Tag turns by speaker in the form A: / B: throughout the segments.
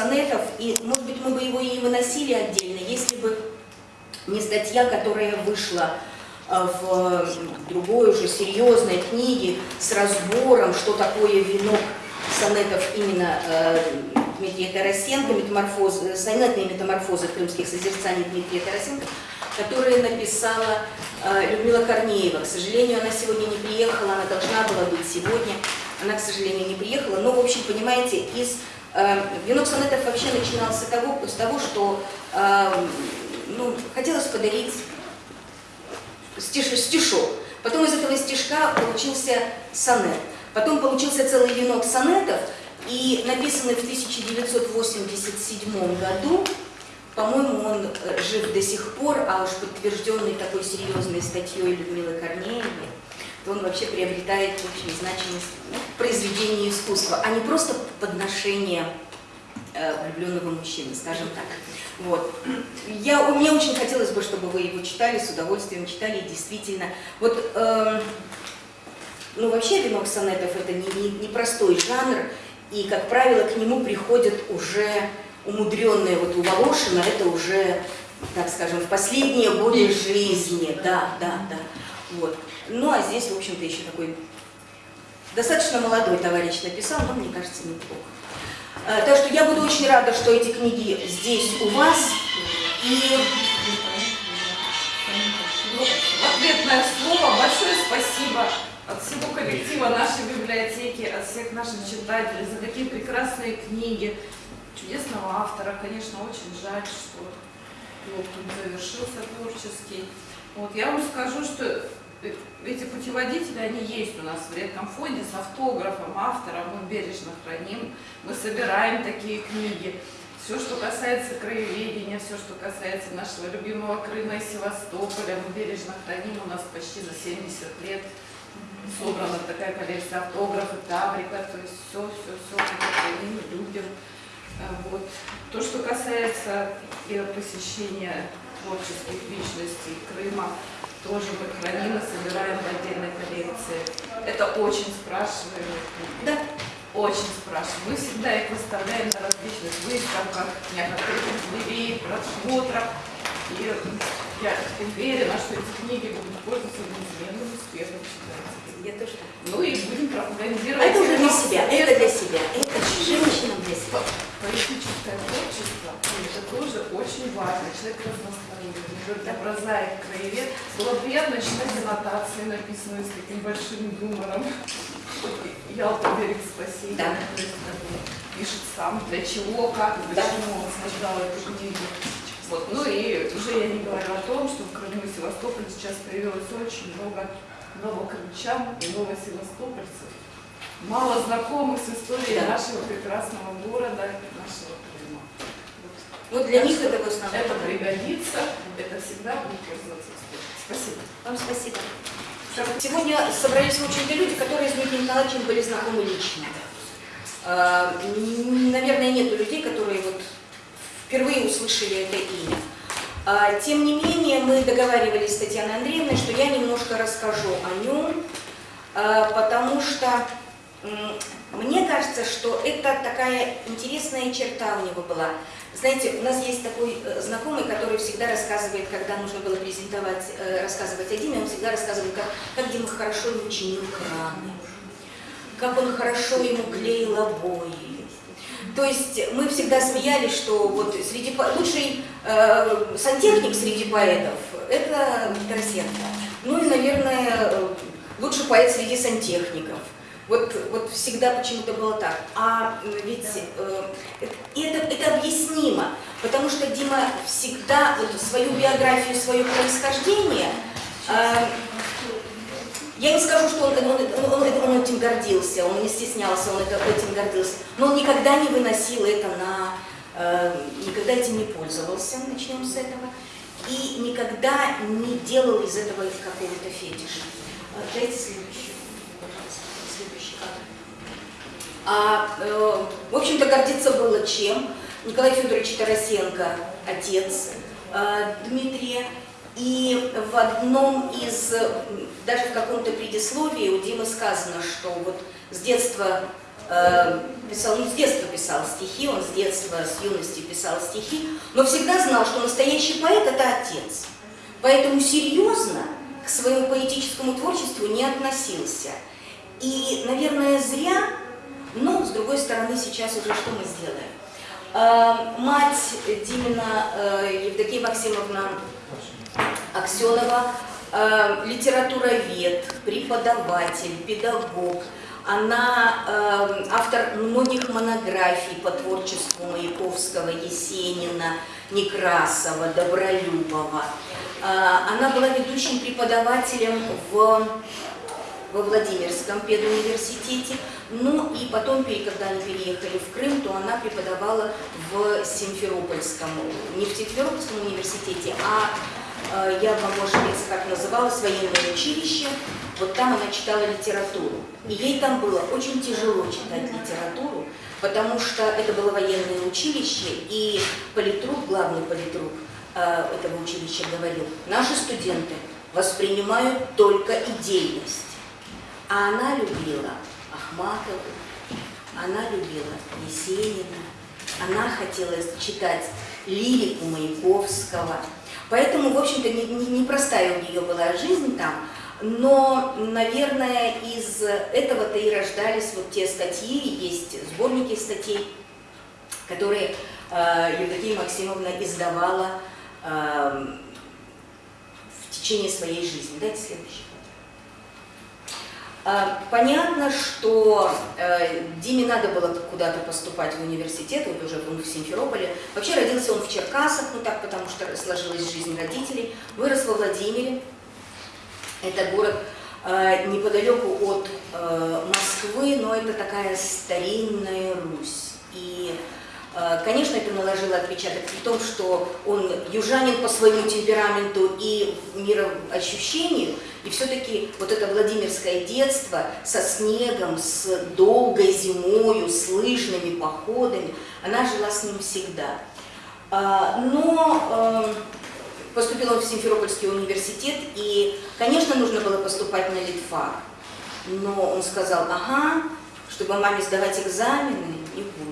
A: сонетов», и, может быть, мы бы его и не выносили отдельно, если бы не статья, которая вышла э, в другой уже серьезной книге с разбором, что такое венок сонетов именно э, Дмитрия Тарасенко, метаморфозы, сонетные метаморфозы крымских созерцаний Дмитрия Тарасенко, которые написала э, Людмила Корнеева. К сожалению, она сегодня не приехала, она должна была быть сегодня, она, к сожалению, не приехала. Но, в общем, понимаете, из э, венок сонетов вообще начинался того, с того, что э, ну, хотелось подарить стиш, стишок. Потом из этого стишка получился сонет. Потом получился целый венок сонетов, и написанный в 1987 году, по-моему, он э, жив до сих пор, а уж подтвержденный такой серьезной статьей Людмилы Корнеевой, то он вообще приобретает очень значимость ну, произведения искусства, а не просто подношение э, влюбленного мужчины, скажем так. Вот. Я, мне очень хотелось бы, чтобы вы его читали, с удовольствием читали, действительно. Вот, э, ну вообще венок сонетов это не, не, не простой жанр, и, как правило, к нему приходят уже умудренные, вот у Волошина это уже, так скажем, в последние годы жизни, да, да, да. Вот. Ну, а здесь, в общем-то, еще такой достаточно молодой товарищ написал, но, мне кажется, неплохо. А, так что я буду очень рада, что эти книги здесь у вас. И
B: ответное слово. Большое спасибо от всего коллектива нашей библиотеки, от всех наших читателей за такие прекрасные книги чудесного автора. Конечно, очень жаль, что его завершился творческий. Вот, я вам скажу, что эти путеводители, они есть у нас в редком фонде с автографом автора, мы бережно храним, мы собираем такие книги. Все, что касается краеведения, все, что касается нашего любимого Крыма и Севастополя, мы бережно храним, у нас почти за 70 лет собрана такая коллекция автографы, таврика, то есть все, все, все мы храним, любим. А, вот. То, что касается посещения творческих личностей Крыма, тоже мы храним и собираем в отдельной коллекции. Это очень спрашиваемые
A: Да.
B: Очень спрашиваем. Мы всегда их выставляем на различных выставках, неоткрытых дверей, просмотрах. И я уверена, что эти книги будут пользоваться неизменным успехом читателей.
A: Я тоже.
B: Ну и будем пропагандировать.
A: Это уже для себя, это для себя, это женщинам для себя.
B: Поэтическое творчество, это тоже очень важно. Человек разносторонний, не прозаик, краевед. Было приятно читать аннотации, написанные с таким большим юмором. Ялта берег спасения.
A: Да.
B: Пишет сам, для чего, как,
A: Да.
B: почему он создал эту книгу. Вот. Ну и уже я не говорю о том, что в Крыму и Севастополе сейчас появилось очень много новокрымчан и новосевастопольцев, мало знакомых с историей нашего прекрасного города, нашего Крыма.
A: Вот для
B: Так
A: них это в основном.
B: Это пригодится, это всегда будет пользоваться. Спасибо.
A: Вам спасибо. Сегодня собрались, в общем-то, люди, которые с Дмитрием Николаевичем были знакомы лично. М, Наверное, нету людей, которые вот впервые услышали это имя. А, Тем не менее, мы договаривались с Татьяной Андреевной, что я немножко расскажу о нем, а, потому что мне кажется, что это такая интересная черта у него была. Знаете, у нас есть такой э, знакомый, который всегда рассказывает, когда нужно было презентовать, э, рассказывать о Диме, он всегда рассказывает, как, как Дима хорошо ему чинил краны, как он хорошо ему клеил обои. То есть мы всегда смеялись, что вот среди лучший э, сантехник среди поэтов – это Тарасенко. Ну и, наверное, э, лучший поэт среди сантехников. Вот, вот всегда почему-то было так. А м, ведь э, это, это объяснимо, потому что Дима всегда вот свою биографию, свое происхождение э, я не скажу, что он, он, он- он- этим гордился, он не стеснялся, он это, этим гордился, но он никогда не выносил это на... э, никогда этим не пользовался, начнем с этого, и никогда не делал из этого какого-то фетиша. Э, Дайте следующий, следующий кадр. А, э, в общем-то, гордиться было чем? Николай Федорович Тарасенко, отец э, Дмитрия, и в одном из, даже в каком-то предисловии у Димы сказано, что вот с детства э, писал, ну, с детства писал стихи, он с детства, с юности писал стихи, но всегда знал, что настоящий поэт – это отец. Поэтому серьезно к своему поэтическому творчеству не относился. И, наверное, зря, но, с другой стороны, сейчас уже что мы сделаем? Э, Мать Димина э, Евдокия Максимовна Аксенова, э, литературовед, преподаватель, педагог. Она э, автор многих монографий по творчеству Маяковского, Есенина, Некрасова, Добролюбова. Э, она была ведущим преподавателем в, во Владимирском педуниверситете. Ну и потом, когда они переехали в Крым, то она преподавала в Симферопольском, не в Симферопольском университете, а я вам, может быть, как называлось, военное училище. Вот там она читала литературу. И ей там было очень тяжело читать литературу, потому что это было военное училище, и политрук, главный политрук э, этого училища говорил, наши студенты воспринимают только идейность. А она любила Ахматову, она любила Есенина, она хотела читать лирику Маяковского. Поэтому, в общем-то, не- не- непростая у нее была жизнь там, но, наверное, из этого-то и рождались вот те статьи, есть сборники статей, которые э, Евдокия Максимовна издавала э, в течение своей жизни. Дайте следующий. А, Понятно, что э, Диме надо было куда-то поступать в университет, вот уже он в Симферополе. Вообще родился он в Черкасах, ну так, потому что сложилась жизнь родителей. Вырос во Владимире. Это город э, неподалеку от э, Москвы, но это такая старинная Русь. И, конечно, это наложило отпечаток в том, что он южанин по своему темпераменту и мироощущению, и все-таки вот это Владимирское детство со снегом, с долгой зимою, с лыжными походами, она жила с ним всегда. А, Но э, поступил он в Симферопольский университет, и, конечно, нужно было поступать на литфак. Но он сказал, ага, чтобы маме сдавать экзамены, не буду.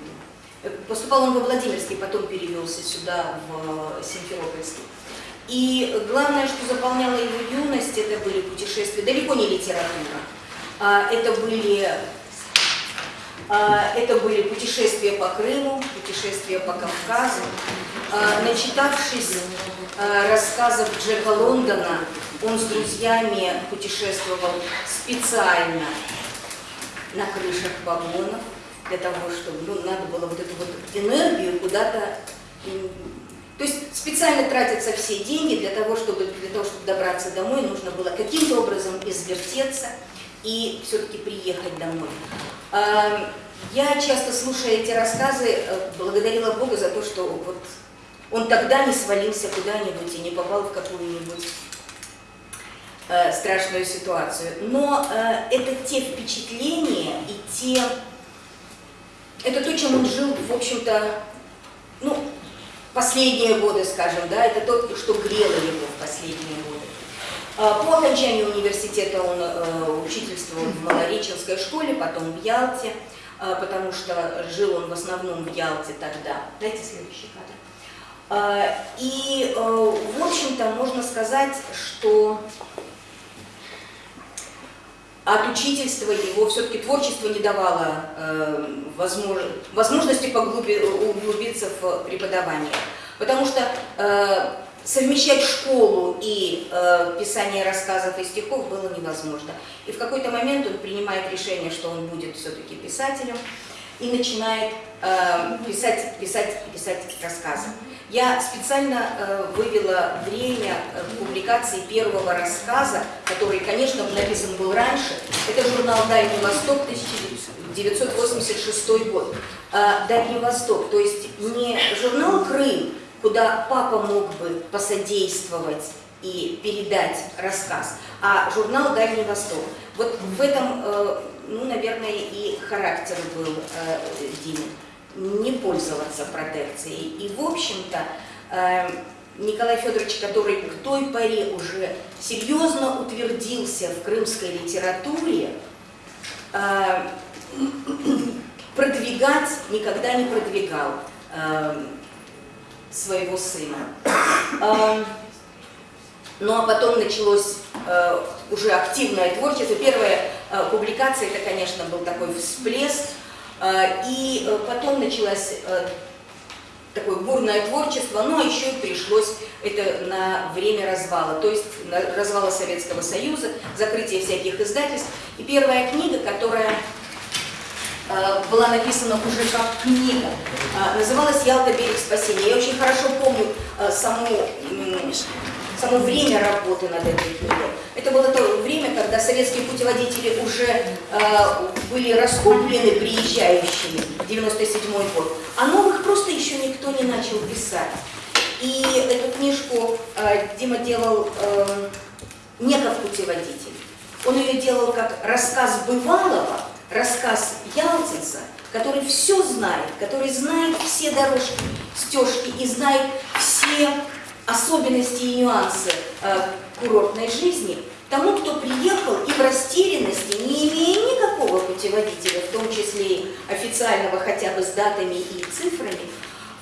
A: Э, Поступал он во Владимирский, потом перевелся сюда, в Симферопольский. И главное, что заполняло его юность, это были путешествия, далеко не литература. А, Это были, а, это были путешествия по Крыму, путешествия по Кавказу. А, Начитавшись рассказов Джека Лондона, он с друзьями путешествовал специально на крышах вагонов, для того, чтобы ну, надо было вот эту вот энергию куда-то... То есть специально тратятся все деньги для того, чтобы, для того, чтобы добраться домой, нужно было каким-то образом извертеться и все-таки приехать домой. А, Я часто, слушая эти рассказы, э, благодарила Бога за то, что вот он тогда не свалился куда-нибудь и не попал в какую-нибудь э, страшную ситуацию. Но э, это те впечатления и те... Это то, чем он жил, в общем-то, ну, последние годы, скажем, да, это то, что грело его в последние годы. А, По окончанию университета он э, учительствовал в Малореченской школе, потом в Ялте, э, потому что жил он в основном в Ялте тогда. Дайте следующий кадр. А, И, э, в общем-то, можно сказать, что от учительства его все-таки творчество не давало э, возмож- возможности поглуби- углубиться в преподавание. Потому что э, совмещать школу и э, писание рассказов и стихов было невозможно. И в какой-то момент он принимает решение, что он будет все-таки писателем, и начинает э, писать, писать, писать рассказы. Я специально э, вывела время э, публикации первого рассказа, который, конечно, написан был раньше. Это журнал «Дальний Восток», 1986 год. Э, «Дальний Восток», то есть не журнал «Крым», куда папа мог бы посодействовать и передать рассказ, а журнал «Дальний Восток». Вот в этом, э, ну, наверное, и характер был э, Димы не пользоваться протекцией. И, в общем-то, э, Николай Федорович, который к той поре уже серьезно утвердился в крымской литературе, э, продвигать, никогда не продвигал э, своего сына. Ну а потом началось э, уже активное творчество. Первая э, публикация, это, конечно, был такой всплеск. Э, и э, потом началось э, такое бурное творчество, но еще и пришлось это на время развала, то есть на развала Советского Союза, закрытие всяких издательств. И первая книга, которая э, была написана уже как книга, называлась «Ялта. Берег спасения». Я очень хорошо помню саму, само время работы над этой книгой. Это было то время, когда советские путеводители уже э, были раскуплены приезжающими в 97 год, а новых просто еще никто не начал писать. И эту книжку э, Дима делал э, не как путеводитель. Он ее делал как рассказ бывалого, рассказ ялтинца, который все знает, который знает все дорожки, стежки и знает все особенности и нюансы э, курортной жизни, тому, кто приехал и в растерянности, не имея никакого путеводителя, в том числе и официального хотя бы с датами и цифрами,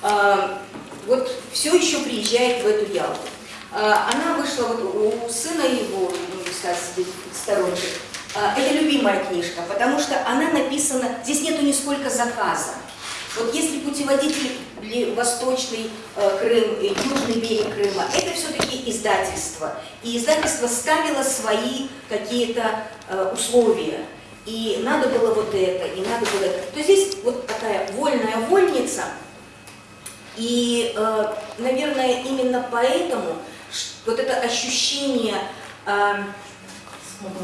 A: э, вот все еще приезжает в эту Ялту. Э, она вышла вот у сына его, ну, сказать, сторонник. Это любимая книжка, потому что она написана, здесь нету нисколько заказа. Вот если путеводитель Восточный э, Крым, и Южный берег Крыма, это все-таки издательство. И издательство ставило свои какие-то э, условия. И надо было вот это, и надо было это. То здесь вот такая вольная вольница. И, э, наверное, именно поэтому вот это ощущение э,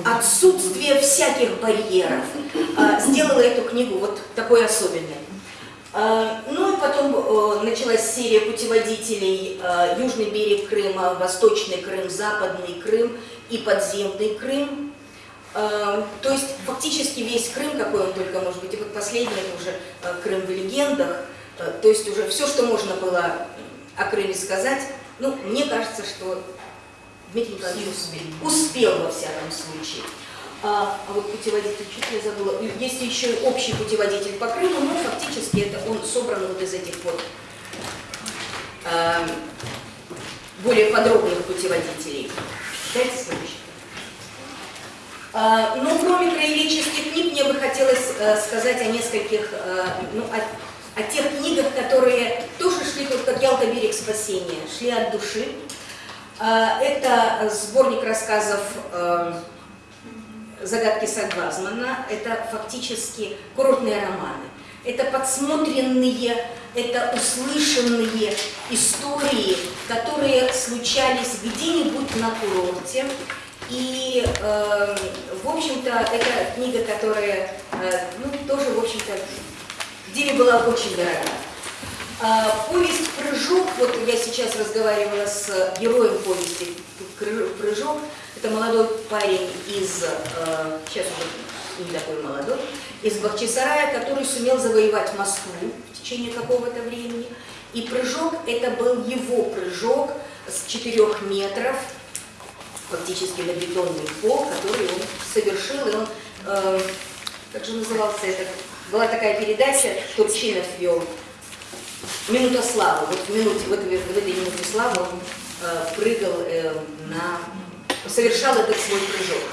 A: отсутствия всяких барьеров э, сделало эту книгу вот такой особенной. Э, ну и потом э, началась серия путеводителей э, Южный берег Крыма, Восточный Крым, Западный Крым и подземный Крым. То есть фактически весь Крым, какой он только может быть, и вот последний уже Крым в легендах, то есть уже все, что можно было о Крыме сказать, ну, мне кажется, что Дмитрий Николаевич успел, успел во всяком случае. А, а вот путеводитель, чуть я забыла, есть еще общий путеводитель по Крыму, но фактически это он собран вот из этих вот а, более подробных путеводителей. Дайте следующий. А, но кроме краеведческих книг, мне бы хотелось а, сказать о нескольких, а, ну, о, о тех книгах, которые тоже шли, вот как Ялта берег спасения, шли от души. А, это сборник рассказов а, «Загадки Сагвазмана» — это фактически курортные романы. Это подсмотренные, это услышанные истории, которые случались где-нибудь на курорте. И, э, в общем-то, это книга, которая, э, ну, тоже, в общем-то, Диме была очень дорога. Э, повесть «Прыжок», вот я сейчас разговаривала с героем повести «Прыжок», это молодой парень из, э, сейчас уже не такой молодой, из Бахчисарая, который сумел завоевать Москву в течение какого-то времени. И прыжок, это был его прыжок с 4 метров, фактически на бетонный пол, который он совершил, и он, э, как же назывался это, была такая передача, Турчинов вел, «Минута славы». Вот в, минуте, вот в этой минуте славы он э, прыгал э, на совершал этот свой прыжок.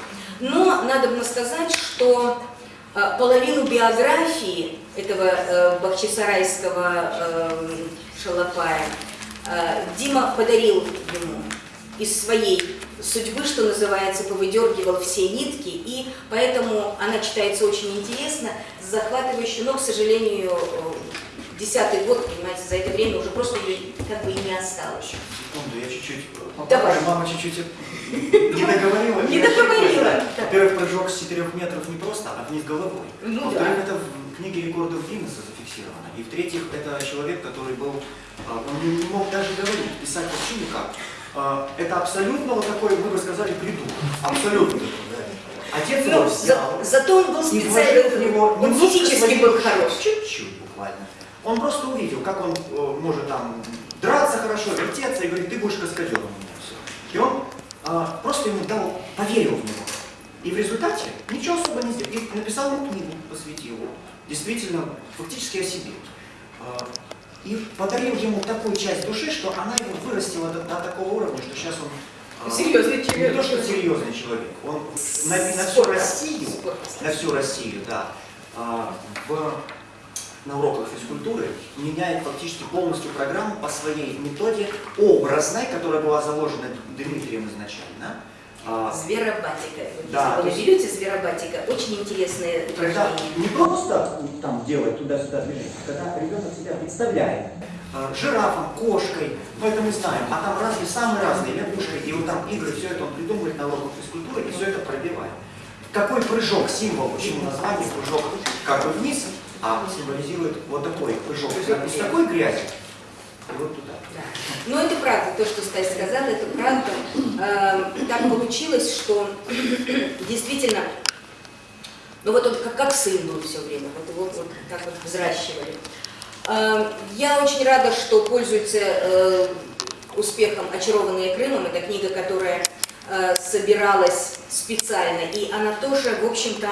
A: Но надо сказать, что э, половину биографии этого э, бахчисарайского э, шалопая Дима подарил ему из своей судьбы, что называется, повыдергивал все нитки, и поэтому она читается очень интересно, захватывающе, но, к сожалению, десятый год, понимаете, за это время уже просто ее как бы и не осталось.
C: Секунду, я чуть-чуть...
A: Давай.
C: Мама чуть-чуть не договорила.
A: Не договорила.
C: Во-первых, прыжок с 4 метров не просто, а вниз головой.
A: Ну
C: Во-вторых, это в книге рекордов Гиннесса зафиксировано. И в-третьих, это человек, который был, а, он не мог даже говорить, писать вообще никак. А, Это абсолютно вот такой, вы бы сказали, придурок. Абсолютно. Отец его
A: Ну,
C: взял.
A: за- зато он был специально, он физически был хорош.
C: Чуть-чуть буквально. Он просто увидел, как он э, может там драться хорошо, вертеться, и говорит, ты будешь каскадером. И он а, просто ему дал, поверил в него. И в результате ничего особо не сделал. И написал ему книгу, посвятил его. Действительно, фактически о себе. А, И подарил ему такую часть души, что она его вырастила до, до такого уровня, что сейчас он а,
D: Серьезный
C: не
D: человек.
C: то, что серьезный человек. Он на, на всю Россию, на всю Россию, да, в, на уроках физкультуры меняет фактически полностью программу по своей методе образной, которая была заложена Дмитрием изначально. А,
A: Зверобатика.
C: Да,
A: Если вы
C: то есть-
A: зверобатика, очень интересное
C: Когда
A: упражнение.
C: не просто там делать туда-сюда движение, а когда ребенок себя представляет э, жирафом, кошкой, ну это мы знаем, а там разные, самые разные, лягушкой, и вот там игры, все это он придумывает на уроках физкультуры и все это пробивает. Какой прыжок, символ, почему название прыжок как бы вниз, а символизирует вот такой прыжок из такой грязи и вот туда.
A: Да. Но это правда, то, что Стась сказала, это правда. Э, Так получилось, что действительно, ну вот он как, как сын был все время, вот его вот так вот взращивали. Э, Я очень рада, что пользуется э, успехом «Очарованные Крымом». Это книга, которая э, собиралась специально, и она тоже, в общем-то,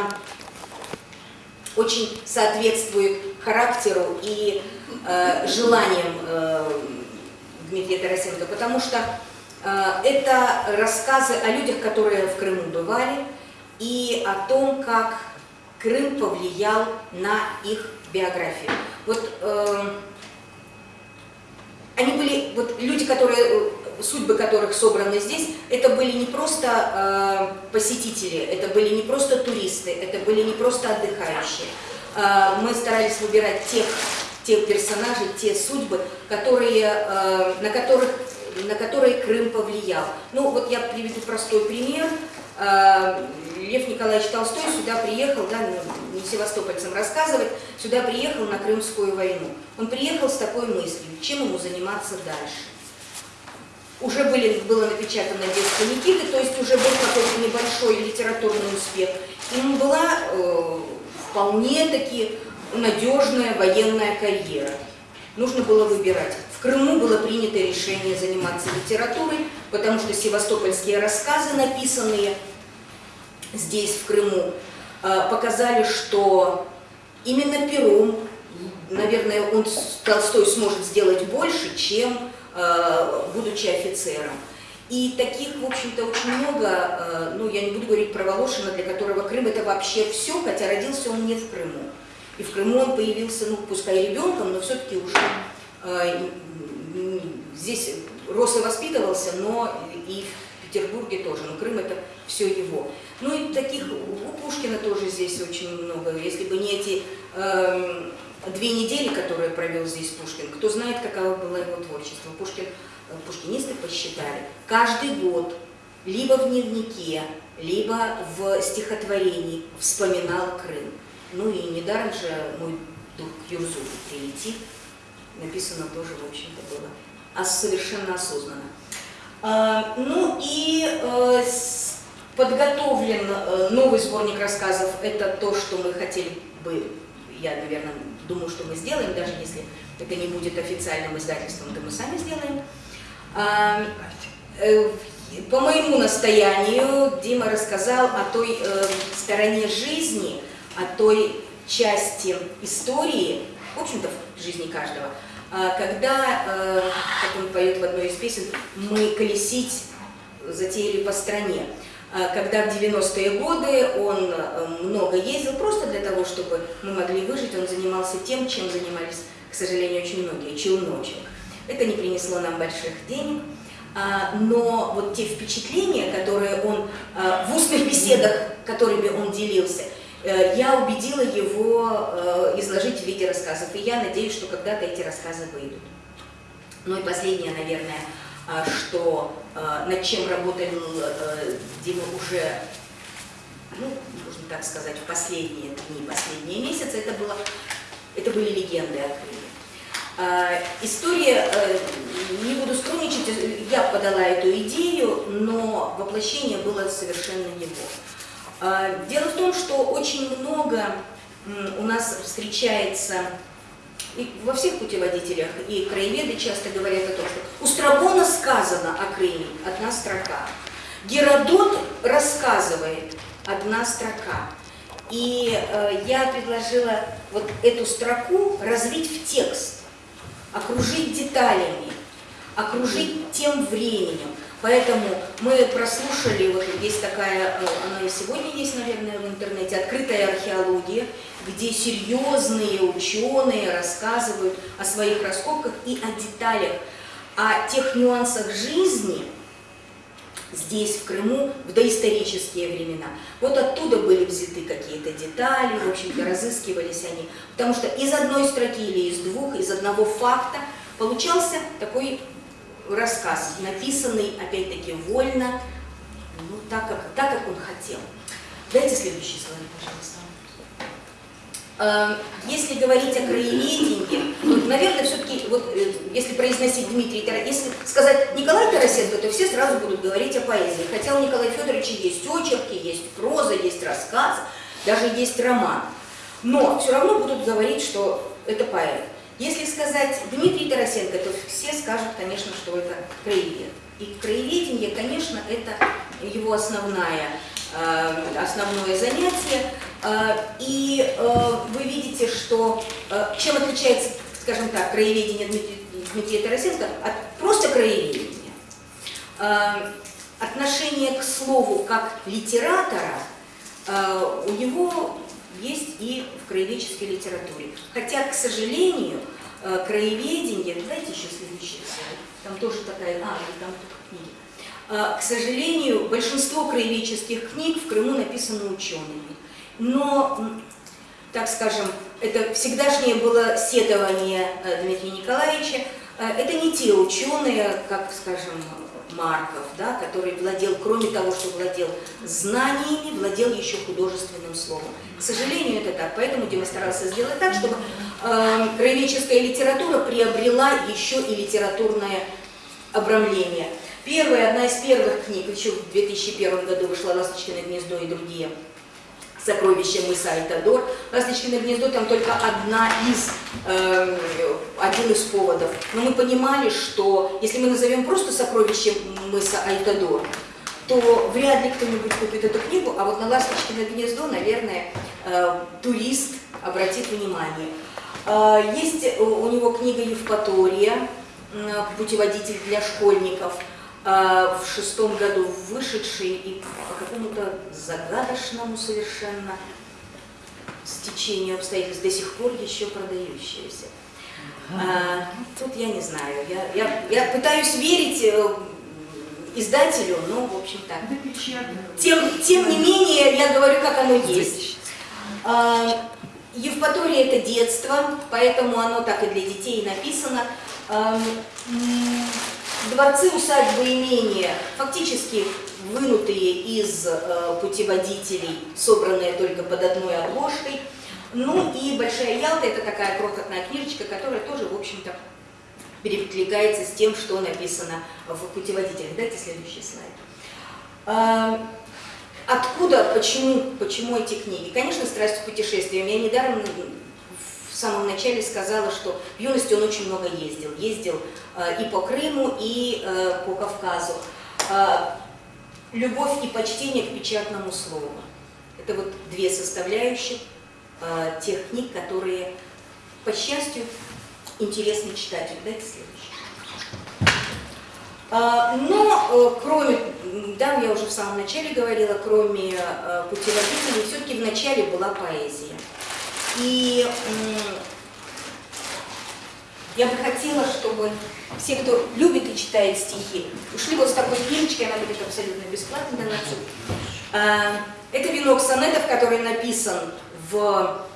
A: очень соответствует характеру и э, желаниям э, Дмитрия Тарасенко, потому что э, это рассказы о людях, которые в Крыму бывали, и о том, как Крым повлиял на их биографию. Вот э, они были, вот люди, которые, э, судьбы которых собраны здесь, это были не просто э, посетители, это были не просто туристы, это были не просто отдыхающие. Э, мы старались выбирать тех, тех персонажей, те судьбы, которые, э, на, которых, на которые Крым повлиял. Ну вот я приведу простой пример. Э, Лев Николаевич Толстой сюда приехал, да, ну, не севастопольцам рассказывать, сюда приехал на Крымскую войну. Он приехал с такой мыслью, чем ему заниматься дальше. Уже были, было напечатано детство Никиты, то есть уже был какой-то небольшой литературный успех. Ему была э, вполне таки надежная военная карьера. Нужно было выбирать. В Крыму было принято решение заниматься литературой, потому что севастопольские рассказы, написанные здесь, в Крыму, э, показали, что именно пером, наверное, он, Толстой сможет сделать больше, чем будучи офицером. И таких, в общем-то, очень много, э, ну, я не буду говорить про Волошина, для которого Крым это вообще все, хотя родился он не в Крыму. И в Крыму он появился, ну, пускай ребенком, но все-таки уже э, здесь рос и воспитывался, но и в Петербурге тоже. Но Крым это все его. Ну и таких у Пушкина тоже здесь очень много. Если бы не эти эм, две недели, которые провел здесь Пушкин, кто знает, каково было его творчество. Пушкин, э, пушкинисты посчитали, каждый год либо в дневнике, либо в стихотворении вспоминал Крым. Ну и недаром же мой дух Юрзу прилетит, написано тоже, в общем-то, было а совершенно осознанно. А, ну и э, подготовлен э, новый сборник рассказов. Это то, что мы хотели бы, я, наверное, думаю, что мы сделаем, даже если это не будет официальным издательством, то мы сами сделаем. А, э, по моему настоянию Дима рассказал о той э, стороне жизни, о той части истории, в общем-то, в жизни каждого, а, когда, э, как он поет в одной из песен, мы колесить затеяли по стране. А, Когда в 90-е годы он э, много ездил просто для того, чтобы мы могли выжить, он занимался тем, чем занимались, к сожалению, очень многие, челночек. Это не принесло нам больших денег, а, но вот те впечатления, которые он а, в устных беседах, которыми он делился, э, я убедила его э, изложить в виде рассказов, и я надеюсь, что когда-то эти рассказы выйдут. Ну и последнее, наверное, что над чем работал э, Дима уже, ну, можно так сказать, в последние дни, последние месяцы, это, было, это были легенды о. А, История, э, не буду скромничать, э, я подала эту идею, но воплощение было совершенно его. А, Дело в том, что очень много у нас встречается и во всех путеводителях, и краеведы часто говорят о том, что у Страбона сказано о Крыме, одна строка. Геродот рассказывает одна строка. И э, я предложила вот эту строку развить в текст, окружить деталями, окружить тем временем. Поэтому мы прослушали, вот есть такая, э, она и сегодня есть, наверное, в интернете, открытая археология, где серьезные ученые рассказывают о своих раскопках и о деталях, о тех нюансах жизни здесь, в Крыму, в доисторические времена. Вот оттуда были взяты какие-то детали, в общем-то, разыскивались они. Потому что из одной строки или из двух, из одного факта получался такой рассказ, написанный, опять-таки, вольно, ну, так как, так, как он хотел. Дайте следующий слайд, пожалуйста. Э, Если говорить о краеведении, ну, наверное, все-таки, вот, э, если произносить Дмитрий если сказать Николай Тарасенко, то все сразу будут говорить о поэзии. Хотя у Николая Федоровича есть очерки, есть проза, есть рассказ, даже есть роман. Но все равно будут говорить, что это поэт. Если сказать Дмитрий Тарасенко, то все скажут, конечно, что это краевед. И краеведение, конечно, это его основная, э, основное занятие. Э, И э, вы видите, что э, чем отличается, скажем так, краеведение Дмитрия, Тарасенко от просто краеведения. Отношение к слову как литератора у него есть и в краеведческой литературе. Хотя, к сожалению, краеведение, давайте еще следующий слайд, там тоже такая, а, там только книги. К сожалению, большинство краеведческих книг в Крыму написано учеными. Но, так скажем, это всегдашнее было сетование э, Дмитрия Николаевича. Э, Это не те ученые, как, скажем, Марков, да, который владел, кроме того, что владел знаниями, владел еще художественным словом. К сожалению, это так. Поэтому Дима старался сделать так, чтобы э, краеведческая литература приобрела еще и литературное обрамление. Первая, одна из первых книг, еще в 2001 году вышла «Ласточкино гнездо» и другие сокровища мыса Айтадор. Ласточкино гнездо там только одна из, э, один из поводов. Но мы понимали, что если мы назовем просто сокровище мыса Айтадор, то вряд ли кто-нибудь купит эту книгу, а вот на Ласточкино гнездо, наверное, э, турист обратит внимание. Э, есть у него книга Евпатория, путеводитель для школьников, в шестом году вышедший и по какому-то загадочному совершенно стечению обстоятельств до сих пор еще продающаяся. А, тут я не знаю, я, я, я пытаюсь верить э, издателю, но в общем так. Тем, тем не менее, я говорю, как оно есть. А, Евпатория – это детство, поэтому оно так и для детей написано. Дворцы, усадьбы, имения фактически вынутые из э, путеводителей, собранные только под одной обложкой. Ну и Большая Ялта – это такая крохотная книжечка, которая тоже, в общем-то, перекликается с тем, что написано в путеводителях. Дайте следующий слайд. А, Откуда, почему, почему эти книги? Конечно, страсть к путешествиям. Я недаром в самом начале сказала, что в юности он очень много ездил. Ездил э, и по Крыму, и э, по Кавказу. Э, любовь и почтение к печатному слову. Это вот две составляющих э, тех книг, которые, по счастью, интересны читателю. Дайте следующий. А, Но э, кроме, да, я уже в самом начале говорила, кроме э, путеводителей, все-таки в начале была поэзия. И я бы хотела, чтобы все, кто любит и читает стихи, ушли вот с такой книжечкой, она будет абсолютно бесплатно на А, Это венок сонетов, который написан в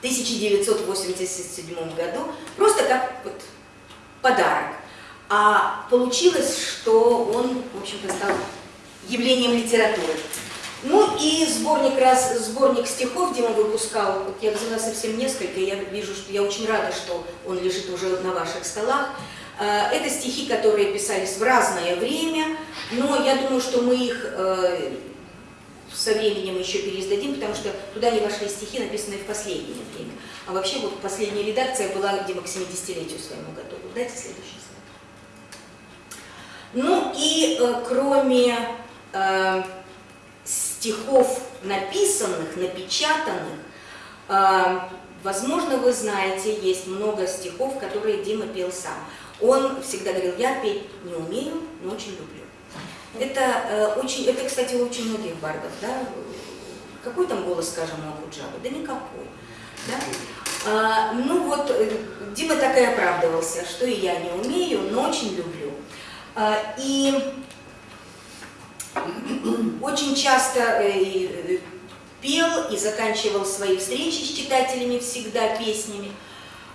A: 1987 году, просто как вот подарок. А получилось, что он, в общем-то, стал явлением литературы. Ну и сборник, раз, сборник стихов Дима выпускал, вот я взяла совсем несколько, я вижу, что я очень рада, что он лежит уже на ваших столах. Э, Это стихи, которые писались в разное время, но я думаю, что мы их э, со временем еще переиздадим, потому что туда не вошли стихи, написанные в последнее время. А вообще вот последняя редакция была, где к 70-летию своему готова. Дайте следующий слайд. Ну и э, кроме стихов написанных, напечатанных, э, возможно, вы знаете, есть много стихов, которые Дима пел сам. Он всегда говорил, я петь не умею, но очень люблю. Это э, очень, это, кстати, у очень многих бардов, да? Какой там голос, скажем, у Акуджавы? Да никакой. Да? А, ну вот, э, Дима так и оправдывался, что и я не умею, но очень люблю. А, и очень часто э, э, пел и заканчивал свои встречи с читателями всегда песнями.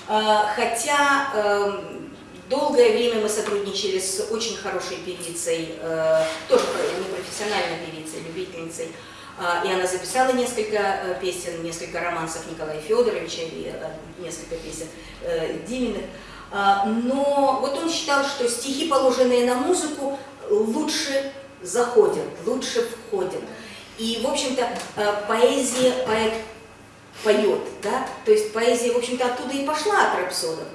A: А, хотя эм, долгое время мы сотрудничали с очень хорошей певицей, э, тоже непрофессиональной певицей, любительницей, а, и она записала несколько песен, несколько романсов Николая Федоровича и несколько песен Диминых. А, но вот он считал, что стихи, положенные на музыку, лучше заходят, лучше входят. И, в общем-то, э, поэзия, поэт поет, да, то есть поэзия, в общем-то, оттуда и пошла от рапсодов.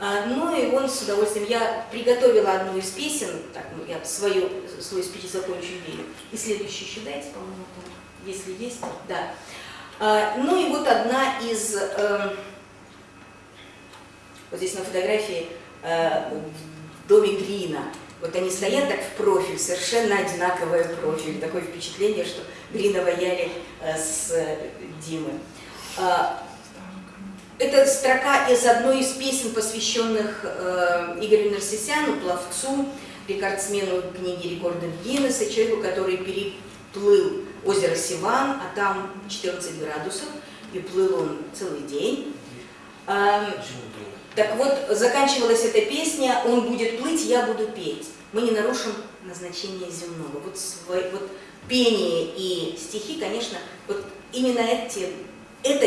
A: А, ну и он с удовольствием, я приготовила одну из песен, так, ну, я свою, свой спич закончу верю. И следующий еще дайте, по-моему, если есть, да. А, ну и вот одна из, эм, вот здесь на фотографии, э, в доме Грина, вот они стоят так в профиль, совершенно одинаковый профиль. Такое впечатление, что Грина ваяли э, с Димой. А, это строка из одной из песен, посвященных э, Игорю Нарсисяну, пловцу, рекордсмену книги рекордов Гиннесса, человеку, который переплыл озеро Сиван, а там 14 градусов, и плыл он целый день. Так вот, заканчивалась эта песня «Он будет плыть, я буду петь». Мы не нарушим назначение земного. Вот, свой, вот пение и стихи, конечно, вот именно эти, это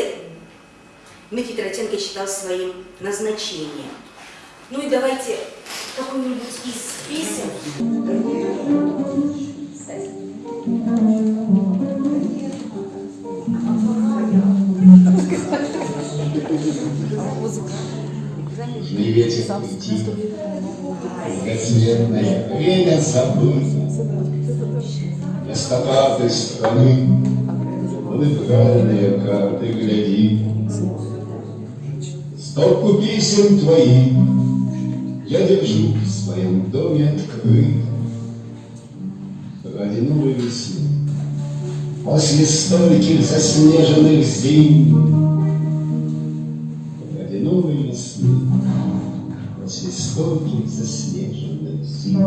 A: Дмитрий Таратенко считал своим назначением. Ну и давайте какую-нибудь из песен.
E: Музыка южный ветер уйти, Многоцветное время Вместо карты страны. Музыкальные карты гляди. Стопку писем твоих Я держу в своем доме открыт Ради новой весны. После стольких заснеженных зим Весны после стольких заснеженных зим.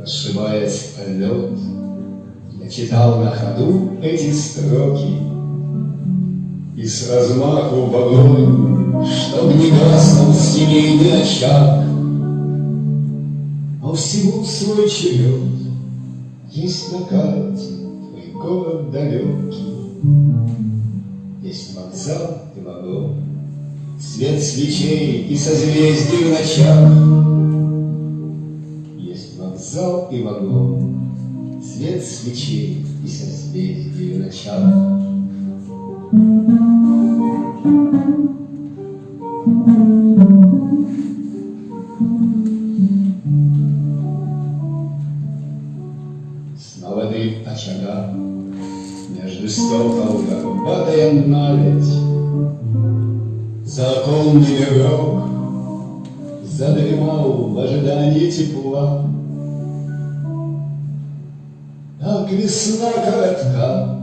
E: Расшибаясь о читал на ходу эти строки, И с размаху в огонь, чтоб не гаснул семейный очаг, всему свой черед Есть на карте твой город далекий, Есть вокзал и вагон, Свет свечей и созвездий в ночах. Есть вокзал и вагон, Свет свечей и созвездий в ночах. очага, Между стекол горбатая наледь, Законный игрок задремал в ожидании тепла. Так весна коротка,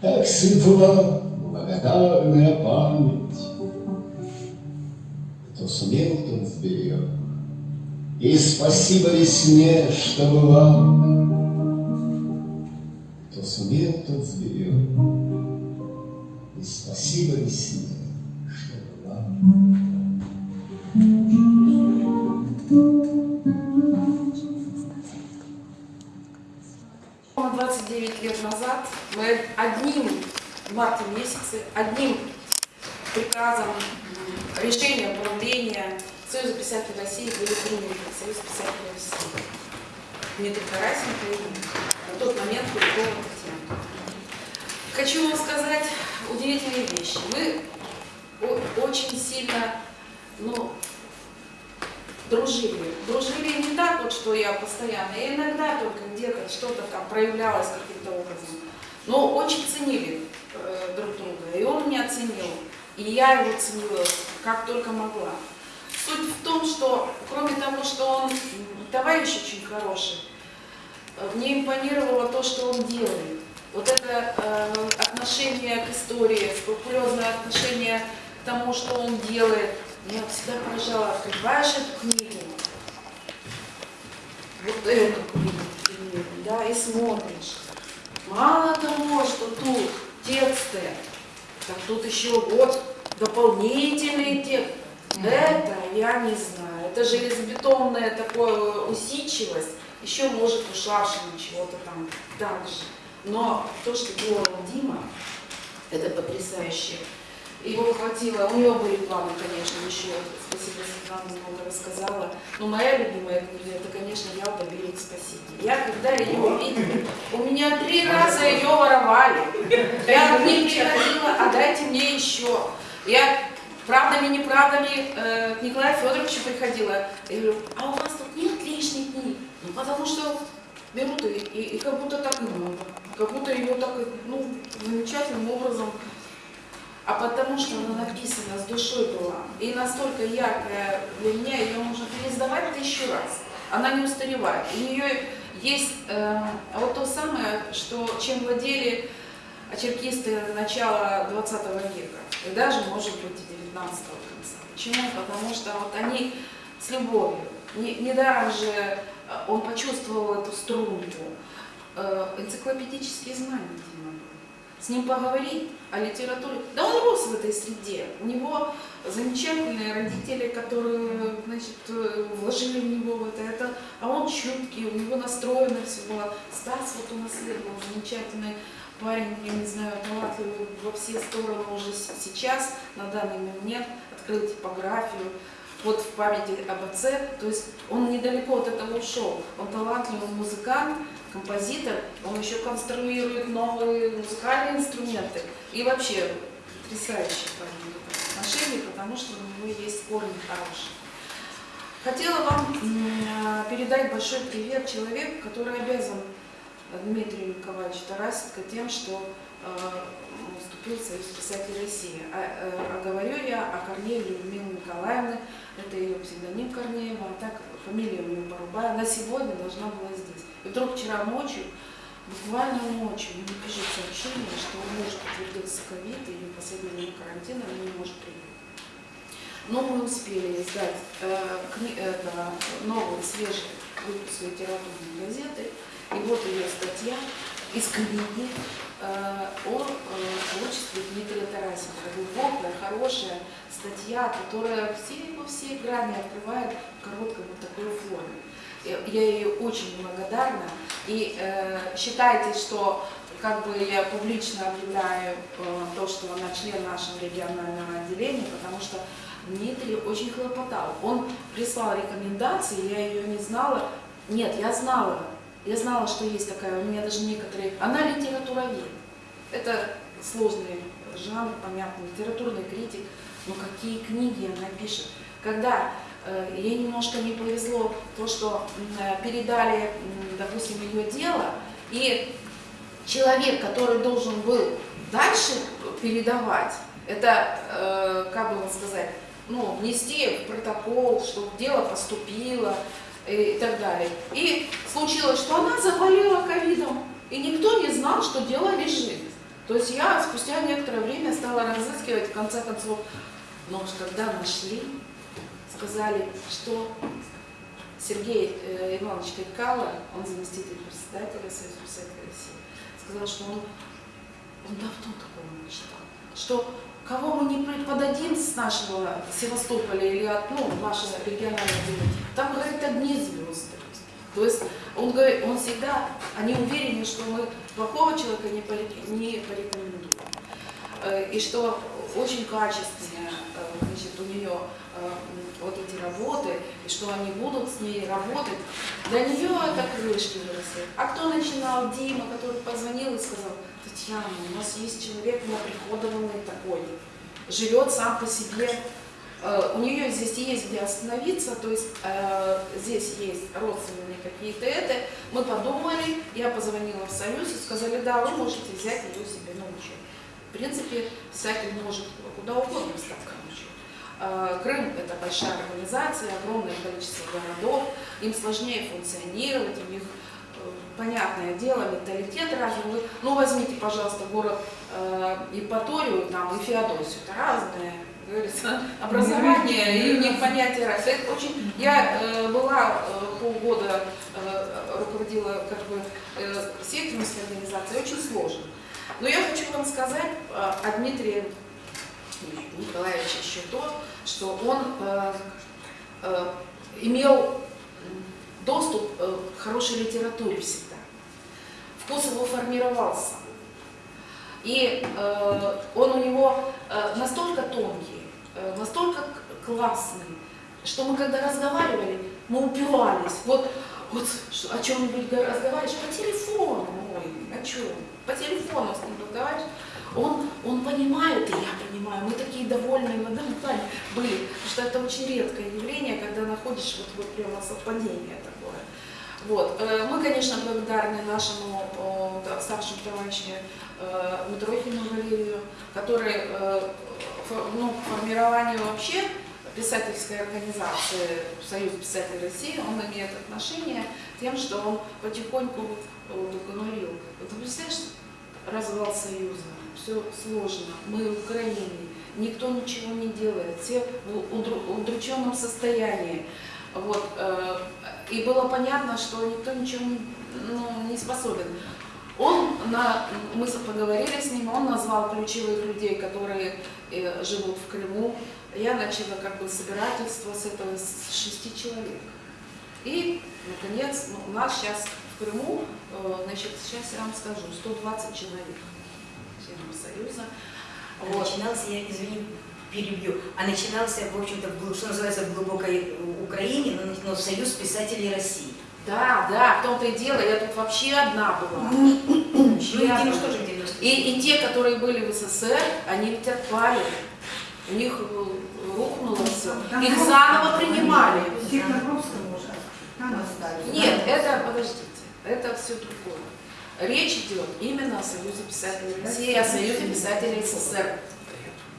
E: так светла благодарная память. Кто сумел, тот сберег, И спасибо весне, что была тот сберег. И спасибо весне, что была.
D: 29 лет назад мы одним в марте месяце, одним приказом, решением правления Союза писателей России были приняты Союз писателей России. Дмитрий Тарасенко и на тот момент Куликова Татьяна. Хочу вам сказать, удивительные вещи. Мы очень сильно, ну, дружили. Дружили не так вот, что я постоянно, и иногда только где-то что-то там проявлялось каким-то образом. Но очень ценили э, друг друга, и он меня ценил, и я его ценила как только могла. Суть в том, что кроме того, что он товарищ очень хороший, мне импонировало то, что он делает. Вот это э, отношение к истории, скрупулезное отношение к тому, что он делает. Меня всегда поражало, открываешь эту книгу, вот эту книгу, да, и смотришь. Мало того, что тут тексты, так тут еще вот дополнительные тексты. Это я не знаю. Это железобетонная такая усидчивость, еще может у Шашина чего-то там так же. Но то, что делал Дима, это потрясающе. Его хватило, у него были планы, конечно, еще, спасибо, Светлана много рассказала. Но моя любимая книга, это, конечно, Ялта, берег спаситель. Я, когда ее увидела, у меня три раза ее воровали. Я к ним приходила, а дайте мне еще. Я правдами, неправдами э, к Николаю Федоровичу приходила. Я говорю, а у вас тут нет потому что берут и, и, и как будто так и надо. Как будто ее так, ну, замечательным образом а потому что она написана с душой была. И настолько яркая для меня, ее можно переиздавать тысячу раз. Она не устаревает. У нее есть э, вот то самое, что, чем владели очеркисты начала 20 века, и даже, может быть, и 19 конца. Почему? Потому что вот они с любовью. Не- Недаром же он почувствовал эту струнку. Э, энциклопедические знания. С ним поговорить о литературе. Да он рос в этой среде. У него замечательные родители, которые, значит, э, вложили в него в это. А он чуткий, у него настроено все было. Стас вот унаследовал замечательный парень, я не знаю, талантливый во все стороны уже сейчас, на данный момент, открыл типографию. Вот в памяти об отце, то есть он недалеко от этого ушел. Он талантливый музыкант, композитор, он еще конструирует новые музыкальные инструменты. И вообще этом отношении, потому что у него есть корни хорошие. Хотела вам передать большой привет человеку, который обязан Дмитрию Николаевичу Тарасенко тем, что э, вступил в Союз писателей России. А, э, а говорю я о Корнееве Людмиле Николаевне, это ее псевдоним Корнеева, а так фамилия у нее Порубая. Она сегодня должна была здесь. И вдруг вчера ночью, буквально ночью, мне пишет сообщение, что у мужа подтвердился ковид, и ее последний день карантина, она не может приехать. Но мы успели издать э, кни- это, новый, свежий выпуск литературной газеты. И вот ее статья из книги о э, творчестве Дмитрия Тарасенко. Глубокая, хорошая статья, которая все, по всей грани открывает в короткой вот такой форме. Я ей очень благодарна. И э, считайте, что как бы я публично объявляю э, то, что она член нашего регионального отделения, потому что Дмитрий очень хлопотал. Он прислал рекомендации, я ее не знала. Нет, я знала. Я знала, что есть такая, у меня даже некоторые... Она литературовед. Это сложный жанр, понятно, литературный критик. Но какие книги она пишет. Когда э, ей немножко не повезло то, что э, передали, допустим, ее дело, и человек, который должен был дальше передавать, это, э, как бы вам сказать, ну, внести в протокол, что дело поступило и, так далее. И случилось, что она заболела ковидом, и никто не знал, что дело лежит. То есть я спустя некоторое время стала разыскивать, в конце концов, но когда нашли, сказали, что Сергей э, Иванович Кайкало, он заместитель председателя Союза писателей России, сказал, что он, он давно такого не читал, что кого мы не подадим с нашего Севастополя или от ну, нашего регионального отделения, там, говорит, одни звезды. То есть он говорит, он всегда, они уверены, что мы плохого человека не, не порекомендуем. Э, И что очень качественная э, значит, у нее э, вот эти работы, и что они будут с ней работать, для нее это крылышки выросли. А кто начинал? Дима, который позвонил и сказал, Татьяна, у нас есть человек наприходованный такой, живет сам по себе, Э, у нее здесь есть где остановиться, то есть э, здесь есть родственные какие-то это. Мы подумали, я позвонила в Союз и сказали, да, вы можете взять ее себе на учет. В принципе, писатель может куда угодно. Э, Крым – это большая организация, огромное количество городов, им сложнее функционировать, у них, э, понятное дело, менталитет разный. Ну, возьмите, пожалуйста, город э, Евпаторию там, и Феодосию, это говорится, образование и у них понятие расы. Это очень... Я э, была э, полгода, э, руководила как бы э, сектимской организацией, очень сложно. Но я хочу вам сказать э, о Дмитрии Николаевиче еще то, что он э, э, имел доступ э, к хорошей литературе всегда. Вкус его формировался. И э, он у него э, настолько тонкий, э, настолько классный, что мы когда разговаривали, мы упивались. Вот, вот о чем-нибудь разговариваешь по телефону, ой, о чем? По телефону с ним разговариваешь. Он, он понимает, и я понимаю, мы такие довольные одном плане были, потому что это очень редкое явление, когда находишь вот, вот прямо совпадение такое. Вот. э, Мы, конечно, благодарны нашему э, старшему товарищу э, Митрохину Валерию, который ну, к формированию вообще писательской организации Союз писателей России, он имеет отношение тем, что он потихоньку вот, вот уговорил. Вот ты представляешь, развал Союза, все сложно, мы в Украине, никто ничего не делает, все в удру- удрученном состоянии. Вот, э, и было понятно, что никто ничего ну, не способен. Он, на, мы поговорили с ним, он назвал ключевых людей, которые э, живут в Крыму. Я начала как бы собирательство с этого с шести человек. И, наконец, ну, у нас сейчас в Крыму, э, значит, сейчас я вам скажу, 120 человек Союза.
A: А
D: Вот.
A: Начинался, я извини, перебью, а начинался, в общем-то, что называется, в глубокой Украине, но, но Союз писателей России.
D: Да, да, в том-то и дело, я тут вообще одна была.
A: Ну, и тоже в 90
D: И, и те, которые были в СССР, они ведь отпали. У них э, рухнуло все. Их заново принимали.
F: Всех на Гробском уже.
D: Нет, это, подождите, это все другое. Речь идет именно о Союзе писателей России, о Союзе писателей СССР.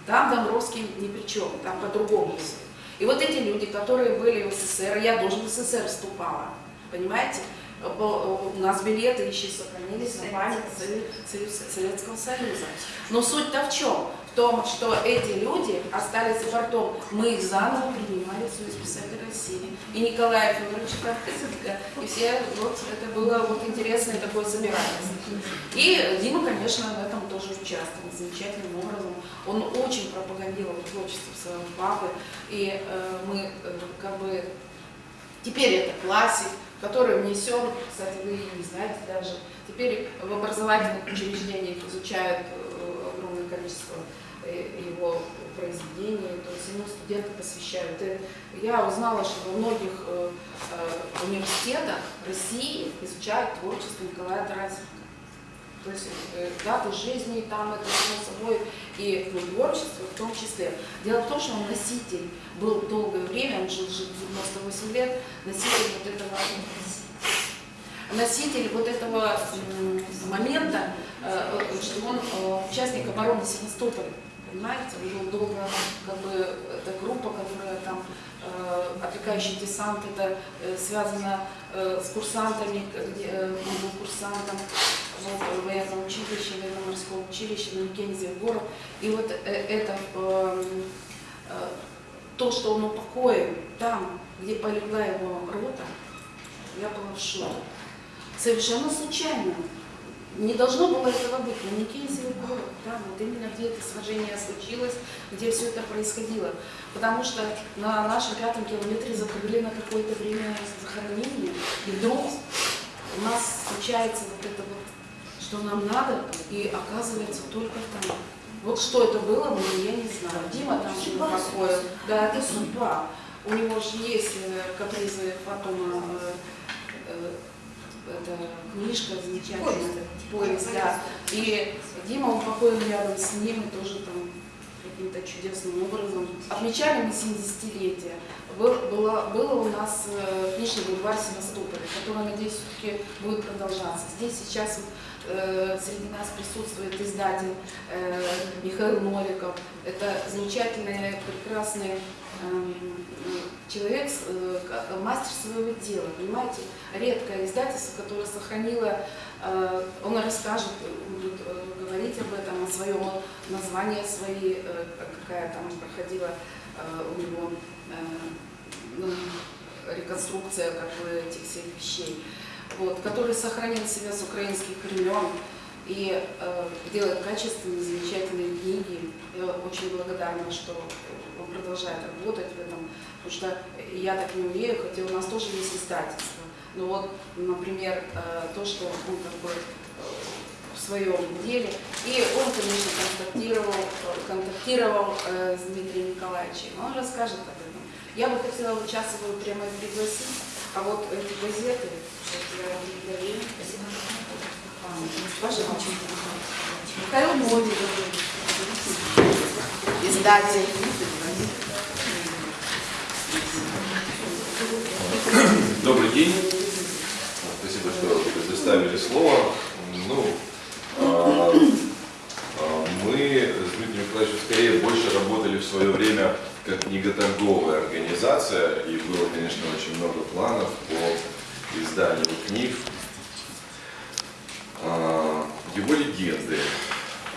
D: Там Домбровский ни при чем, там по-другому все. И вот эти люди, которые были в СССР, я тоже в СССР вступала, понимаете? У нас билеты еще сохранились на память Советского Союза. Но суть-то в чем? Том, что эти люди остались за бортом. Мы их заново принимали в Союз писателей России. И Николай Федорович Карписенко, и все, вот это было вот интересное такое собирательство. И Дима, конечно, в этом тоже участвовал замечательным образом. Он очень пропагандировал творчество своего папы, и э, мы э, как бы теперь это классик, который внесен, кстати, вы не знаете даже, теперь в образовательных учреждениях изучают э, огромное количество его произведений, то есть ему студенты посвящают. И я узнала, что во многих э, э, университетах России изучают творчество Николая Тарасенко. То есть э, даты жизни там это само собой и ну, творчество в том числе. Дело в том, что он носитель был долгое время, он жил, жил 98 лет, носитель вот этого носитель вот этого момента, что он участник обороны Севастополя. Понимаете, он был долго, как бы, эта группа, которая там, э, отвлекающий десант, это э, связано э, с курсантами, где э, он курсантом вот, в военном училище, в военно-морском училище на Маккенzie город. И вот э, это э, э, то, что он упокоен там, где полегла его рота, я была в шоке. Совершенно случайно. Не должно было этого быть. На Никейзевый город, да, вот именно где это сражение случилось, где все это происходило. Потому что на нашем пятом километре закрыли на какое-то время захоронение, и вдруг у нас случается вот это вот, что нам надо, и оказывается только там. Вот что это было бы, я не знаю. Дима там
A: Судьба,
D: такое. Да, это судьба. У него же есть э, капризы потом э, э, это книжка замечательная, поезд, да. И Дима, он покоен рядом с ним, и тоже там каким-то чудесным образом. Отмечали мы 70-летие. Был, было, было у нас э, книжный бульвар Севастополя, который, надеюсь, все-таки будет продолжаться. Здесь сейчас вот, э, среди нас присутствует издатель э, Михаил Новиков. Это замечательный, прекрасный эм, человек, э, мастер своего дела, понимаете, редкое издательство, которое сохранило, э, он расскажет, будет э, говорить об этом, о своем названии, свои, э, какая там проходила э, у него э, ну, реконструкция как бы этих всех вещей, вот, который сохранил себя с украинских времен и э, делает качественные, замечательные книги. Я очень благодарна, что он продолжает работать в этом, потому что я так не умею, хотя у нас тоже есть издательство. Но вот, например, э, то, что он как бы э, в своем деле. И он, конечно, контактировал, э, контактировал э, с Дмитрием Николаевичем. Он расскажет об этом. Я бы хотела его прямо пригласить, а вот эти газеты, вот я благодарю. Пожалуйста. Михаил Новиков, издатель.
G: Добрый день. Спасибо, что предоставили слово. Ну, а, а, мы с Дмитрием Николаевичем скорее больше работали в свое время как книготорговая организация, и было, конечно, очень много планов по изданию книг. А, Его легенды,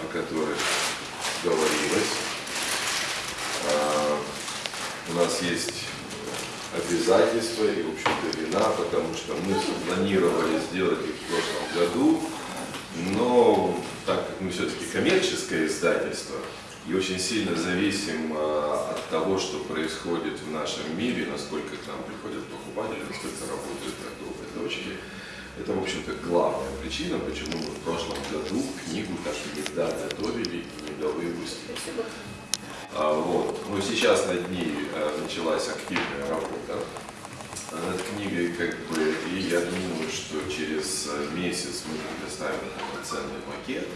G: о которых говорилось, а, у нас есть обязательства и, в общем-то, вина, потому что мы планировали сделать их в прошлом году, но так как мы все-таки коммерческое издательство и очень сильно зависим а, от того, что происходит в нашем мире, насколько к нам приходят покупатели, насколько работают торговые точки, это, в общем-то, главная причина, почему мы в прошлом году книгу так и не доготовили и не довыпустили. А, вот. Но сейчас над ней э, началась активная работа над книгой, как бы, и я думаю, что через э, месяц мы предоставим полноценный макет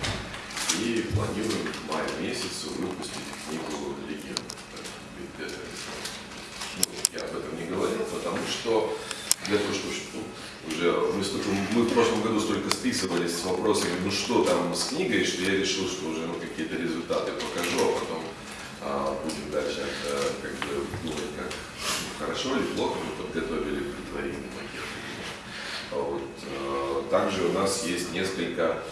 G: и планируем к маю месяцу выпустить книгу «Легенда». Ну, я об этом не говорил, потому что для того, чтобы ну, уже мы, столько- мы в прошлом году столько списывались с вопросами, ну что там с книгой, что я решил, что уже ну, какие-то результаты покажу, а потом а, будем дальше э, как бы думать, как ну, хорошо или плохо мы подготовили предварительный макет. А Вот. э, Также у нас есть несколько а,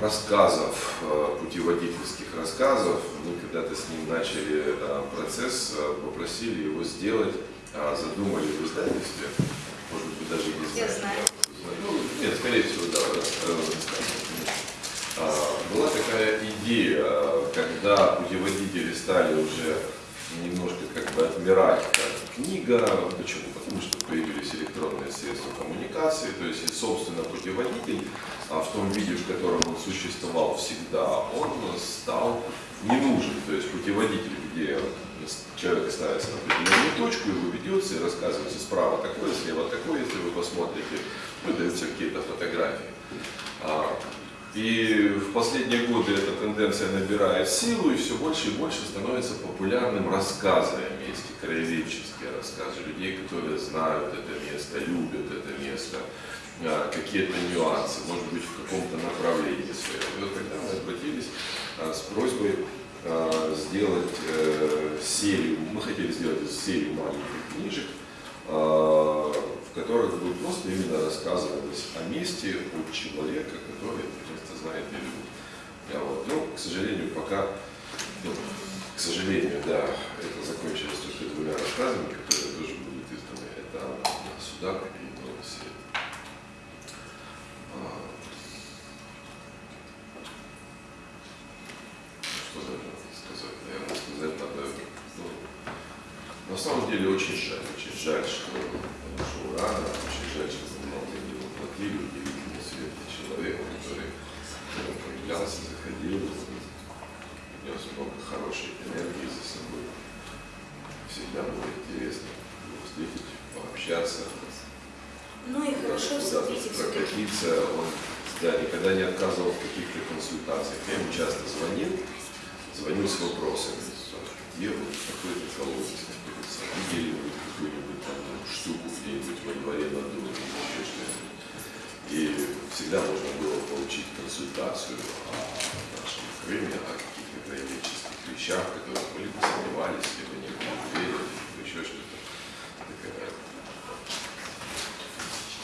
G: рассказов, э, путеводительских рассказов. Мы когда-то с ним начали э, процесс, попросили его сделать, а, задумали в издательстве, может быть, даже не
A: Я
G: знаю. Ну, нет, скорее всего, да, а, Была такая идея, когда путеводители стали уже немножко как бы отмирать как книга. Почему? Потому что появились электронные средства коммуникации, то есть и, собственно, путеводитель а, в том виде, в котором он существовал всегда, он стал не нужен. То есть путеводитель, где человек ставится на определенную точку, его ведется и рассказывается справа такое, слева такое, если вы посмотрите, выдаются какие-то фотографии. И в последние годы эта тенденция набирает силу и все больше и больше становится популярным рассказы о месте, краеведческие рассказы людей, которые знают это место, любят это место, а, какие-то нюансы, может быть, в каком-то направлении своем. И вот тогда мы обратились а, с просьбой а, сделать э, серию, мы хотели сделать серию маленьких книжек, в которых бы просто именно рассказывалось о месте от человека, который знает и любит. А вот. Но, к сожалению, пока, ну, к сожалению, да, это закончилось только двумя рассказами, которые тоже будут изданы. Это «Судак» и «Новый свет». А, Что даже сказать? Наверное, сказать надо, ну, на самом деле очень жаль, очень жаль, что ушел рано, очень жаль, что мы много не воплотили удивительный свет человека, который ну, появлялся, заходил, нес много хорошей энергии за собой. Всегда было интересно его встретить, пообщаться,
A: Ну и хорошо встретить
G: прокатиться. Он да, никогда не отказывал в каких-то консультациях. Я ему часто звонил, звонил с вопросами. Где вот какой-то колодец находится? Видели вы какую-нибудь там штуку где-нибудь во дворе на доме или еще что-нибудь? И всегда можно было получить консультацию о нашем Крыме, о каких-то краеведческих вещах, в которых мы либо сомневались, либо не были уверены, либо еще что-то.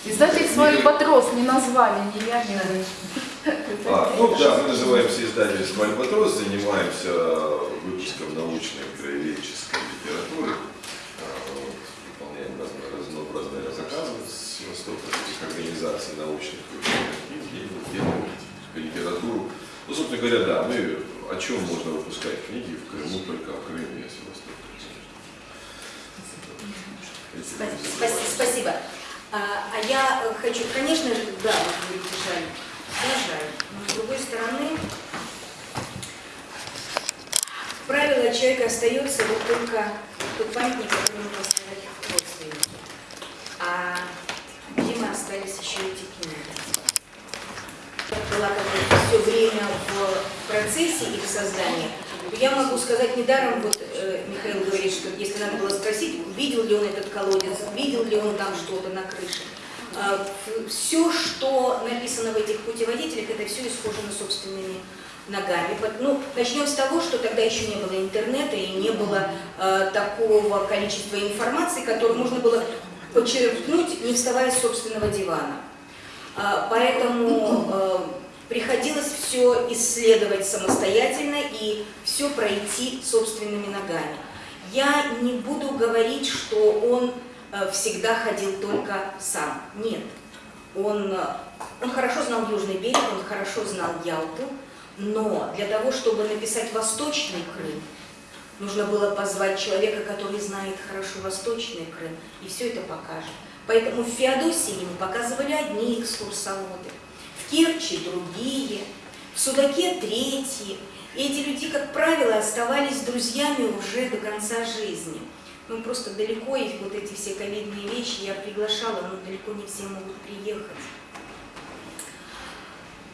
H: Издатель свой Альбатрос не назвали, вы.
G: А, ну да, мы называемся издательством «Альбатрос», занимаемся выпуском научной краеведческой литературы, А, вот, выполняем разно- разнообразные заказы с востока этих организаций научных и литературу. Ну, собственно говоря, да, мы о чем можно выпускать книги в Крыму, только о Крыме и Севастополе.
A: Спа- спа- Спасибо. А, я хочу, конечно же, да, вы говорите, жаль, да, жаль, но с другой стороны, правило человека остается вот только тот памятник, который мы поставили родственнику. А Остались еще эти книги. Была как все время в процессе их создания. Я могу сказать недаром, вот э, Михаил говорит, что если надо было спросить, видел ли он этот колодец, видел ли он там что-то на крыше. все, что написано в этих путеводителях, это все исхожено собственными ногами. Ну, начнем с того, что тогда еще не было интернета и не было э, такого количества информации, которую можно было почерпнуть, не вставая с собственного дивана. А, Поэтому э, приходилось все исследовать самостоятельно и все пройти собственными ногами. Я не буду говорить, что он э, всегда ходил только сам. Нет. Он, э, он хорошо знал Южный берег, он хорошо знал Ялту, но для того, чтобы написать Восточный Крым, нужно было позвать человека, который знает хорошо Восточный Крым, и все это покажет. Поэтому в Феодосии ему показывали одни экскурсоводы, в Керчи другие, в Судаке третьи. И эти люди, как правило, оставались друзьями уже до конца жизни. Ну, просто далеко, и вот эти все ковидные вещи я приглашала, но далеко не все могут приехать.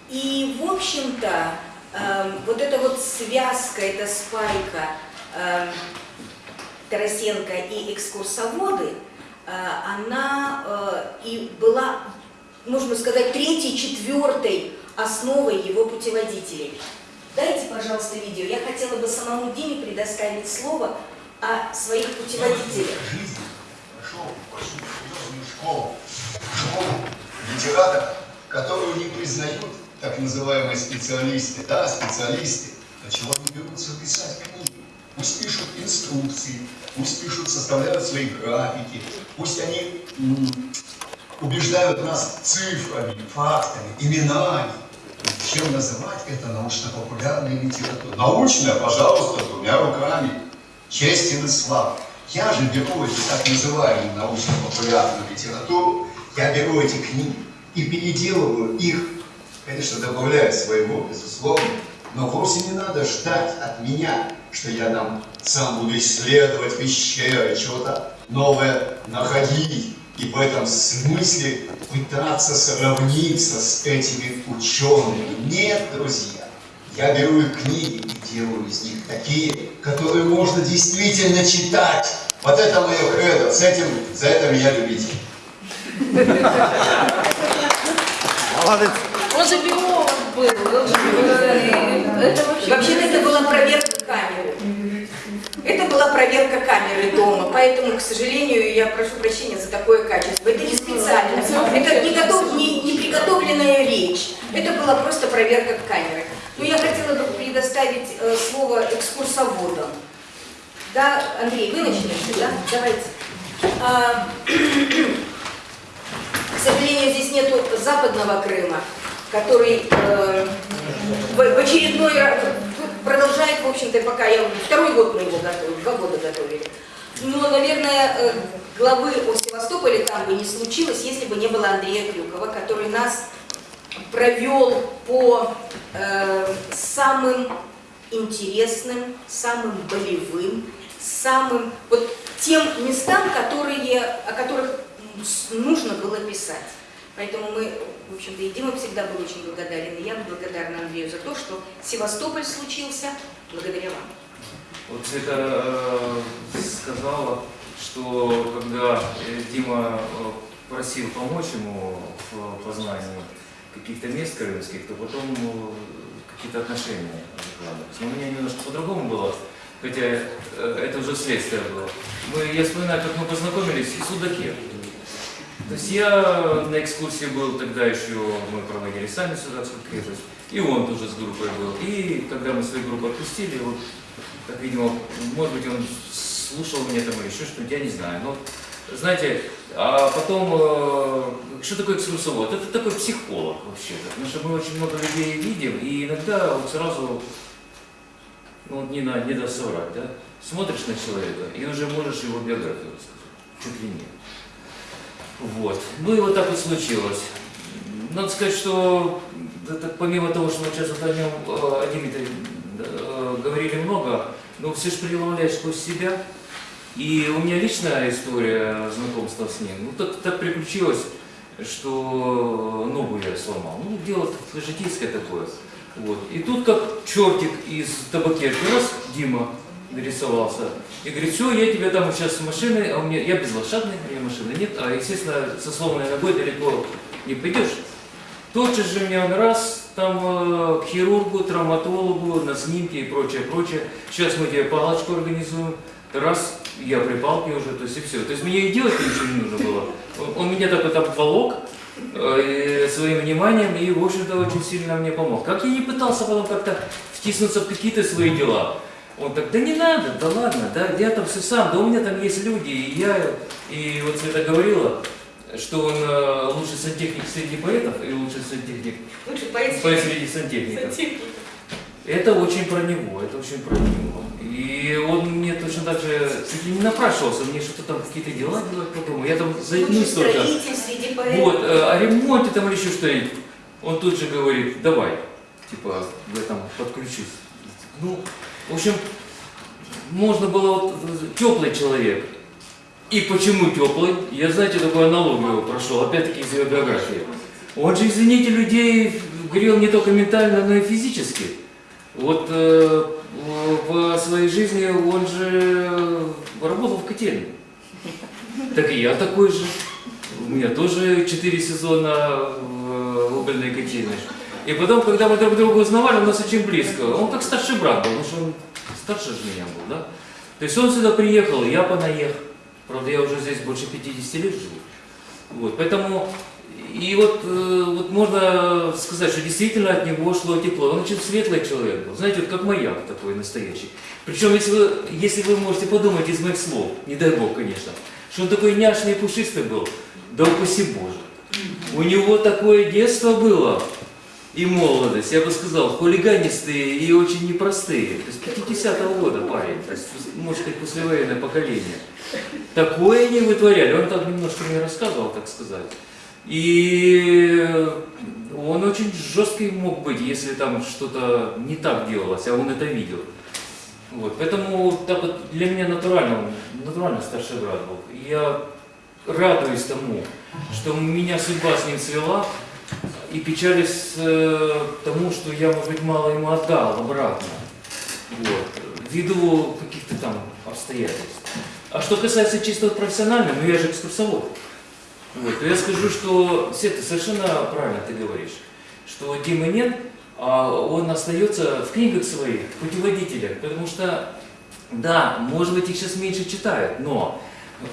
A: И, в общем-то, эм, вот эта вот связка, эта спайка эм, Тарасенко и экскурсоводы, э, она э, и была, можно сказать, третьей, четвертой основой его путеводителей. Дайте, пожалуйста, видео. Я хотела бы самому Диме предоставить слово о своих путеводителях.
E: серьезную школу. Школу которую не признают так называемые специалисты. Да, специалисты. Чего они берутся писать книги? Пусть пишут инструкции, пусть пишут, составляют свои графики, пусть они убеждают нас цифрами, фактами, именами. Чем называть это научно-популярной литературой? Научная, пожалуйста, двумя руками. Честен и слав. Я же беру эти так называемую научно-популярную литературу, я беру эти книги и переделываю их, конечно, добавляю своего, безусловно, но вовсе не надо ждать от меня, что я там сам буду исследовать пещеры, чего-то новое находить, и в этом смысле пытаться сравниться с этими учеными. Нет, друзья, я беру их книги и делаю из них такие, которые можно действительно читать. Вот это мое кредо, с этим, за это меня любите.
C: Молодец.
H: Он же биолог был. Это вообще...
A: Вообще-то это была проверка камеры. Это была проверка камеры дома, поэтому, к сожалению, я прошу прощения за такое качество. Это не специально, это не, готов, не, не приготовленная речь, это была просто проверка камеры. Но я хотела бы предоставить э, слово экскурсоводам. Да, Андрей, вы начнете, да? Давайте. А, к сожалению, здесь нету западного Крыма, который э, в, в очередной раз продолжает, в общем-то, пока я второй год мы его готовим, два года готовили. Но, наверное, э, главы о Севастополе там бы не случилось, если бы не было Андрея Крюкова, который нас провел по э, самым интересным, самым болевым, самым вот тем местам, которые, о которых нужно было писать. Поэтому мы, в общем-то, и Дима всегда был очень благодарен, и я благодарна Андрею за то, что Севастополь случился благодаря вам.
I: Вот Света э, сказала, что когда э, Дима э, просил помочь ему в познании каких-то мест крымских, то потом э, какие-то отношения закладывались. Но у меня немножко по-другому было, хотя э, это уже следствие было. Мы, я вспоминаю, как мы познакомились в Судаке. То есть я на экскурсии был, тогда еще мы проводили сами Судакскую крепость, и он тоже с группой был. И когда мы свою группу отпустили, вот так, видимо, может быть, он слушал меня там или еще что-нибудь, я не знаю. Но, знаете, а потом, э, что такое экскурсовод? Это такой психолог вообще-то, потому что мы очень много людей видим, и иногда вот сразу, ну, не, на, не даст соврать, да? Смотришь на человека, и уже можешь его биографию рассказать, чуть ли не. Вот. Ну и вот так вот случилось. Надо сказать, что это, помимо того, что мы сейчас вот о нем, э, о Дмитрии э, говорили много, но все же преломляешь сквозь себя. И у меня личная история знакомства с ним. Ну, так, так приключилось, что ногу я сломал. Ну, дело житейское такое. Вот. И тут как чертик из табакерки, раз Дима нарисовался. И говорит, все, я тебя там сейчас с машиной, а у меня, я безлошадный, у меня машины нет, а, естественно, со сломанной ногой далеко не пойдешь. Тотчас же меня он раз там э, к хирургу, травматологу, на снимки и прочее, прочее. Сейчас мы тебе палочку организуем. Раз, я при палке уже, то есть и все. То есть мне и делать ничего не нужно было. Он, он меня так вот обволок э, своим вниманием и, в общем-то, очень сильно мне помог. Как я не пытался потом как-то втиснуться в какие-то свои дела. Он так, да не надо, да ладно, да, я там все сам, да у меня там есть люди, и я, и вот Света говорила, что он э, лучший сантехник среди поэтов и лучший сантехник
A: Лучше поэт
I: поэт среди сантехников.
A: сантехник.
I: Это очень про него, это очень про него. И он мне точно так же чуть ли не напрашивался, мне что-то там какие-то дела делать потом. Я там
A: Лучший строитель среди поэтов.
I: Вот, э, о ремонте там или еще что-нибудь. Он тут же говорит, давай, типа, я там подключусь. Ну, в общем, можно было вот теплый человек. И почему теплый? Я, знаете, такую аналогию прошел, опять-таки из его биографии. Он же, извините, людей грел не только ментально, но и физически. Вот э, в своей жизни он же работал в котельне. Так и я такой же. У меня тоже четыре сезона в угольной котельной. И потом, когда мы друг друга узнавали, у нас очень близко. Он как старший брат был, потому что он старше же меня был, да? То есть он сюда приехал, я понаехал. Правда, я уже здесь больше 50 лет живу. Вот, поэтому, и вот, э, вот можно сказать, что действительно от него шло тепло. Он очень светлый человек был, знаете, вот как маяк такой настоящий. Причем, если вы, если вы можете подумать из моих слов, не дай бог, конечно, что он такой няшный и пушистый был, да упаси Боже. У него такое детство было, и молодость, я бы сказал, хулиганистые и очень непростые. То есть 50-го года парень, то есть, может сказать, послевоенное поколение. Такое не вытворяли. Он так немножко мне рассказывал, так сказать. И он очень жесткий мог быть, если там что-то не так делалось, а он это видел. Вот, поэтому так вот для меня натурально, натурально старший брат был. Я радуюсь тому, что меня судьба с ним свела, и печались э, тому, что я, может быть, мало ему отдал обратно. Вот, ввиду каких-то там обстоятельств. А что касается чисто профессионального, ну я же экскурсовод. Вот, я скажу, что Света, совершенно правильно ты говоришь, что Димы нет, а он остается в книгах своих, путеводителях, потому что, да, может быть, их сейчас меньше читают, но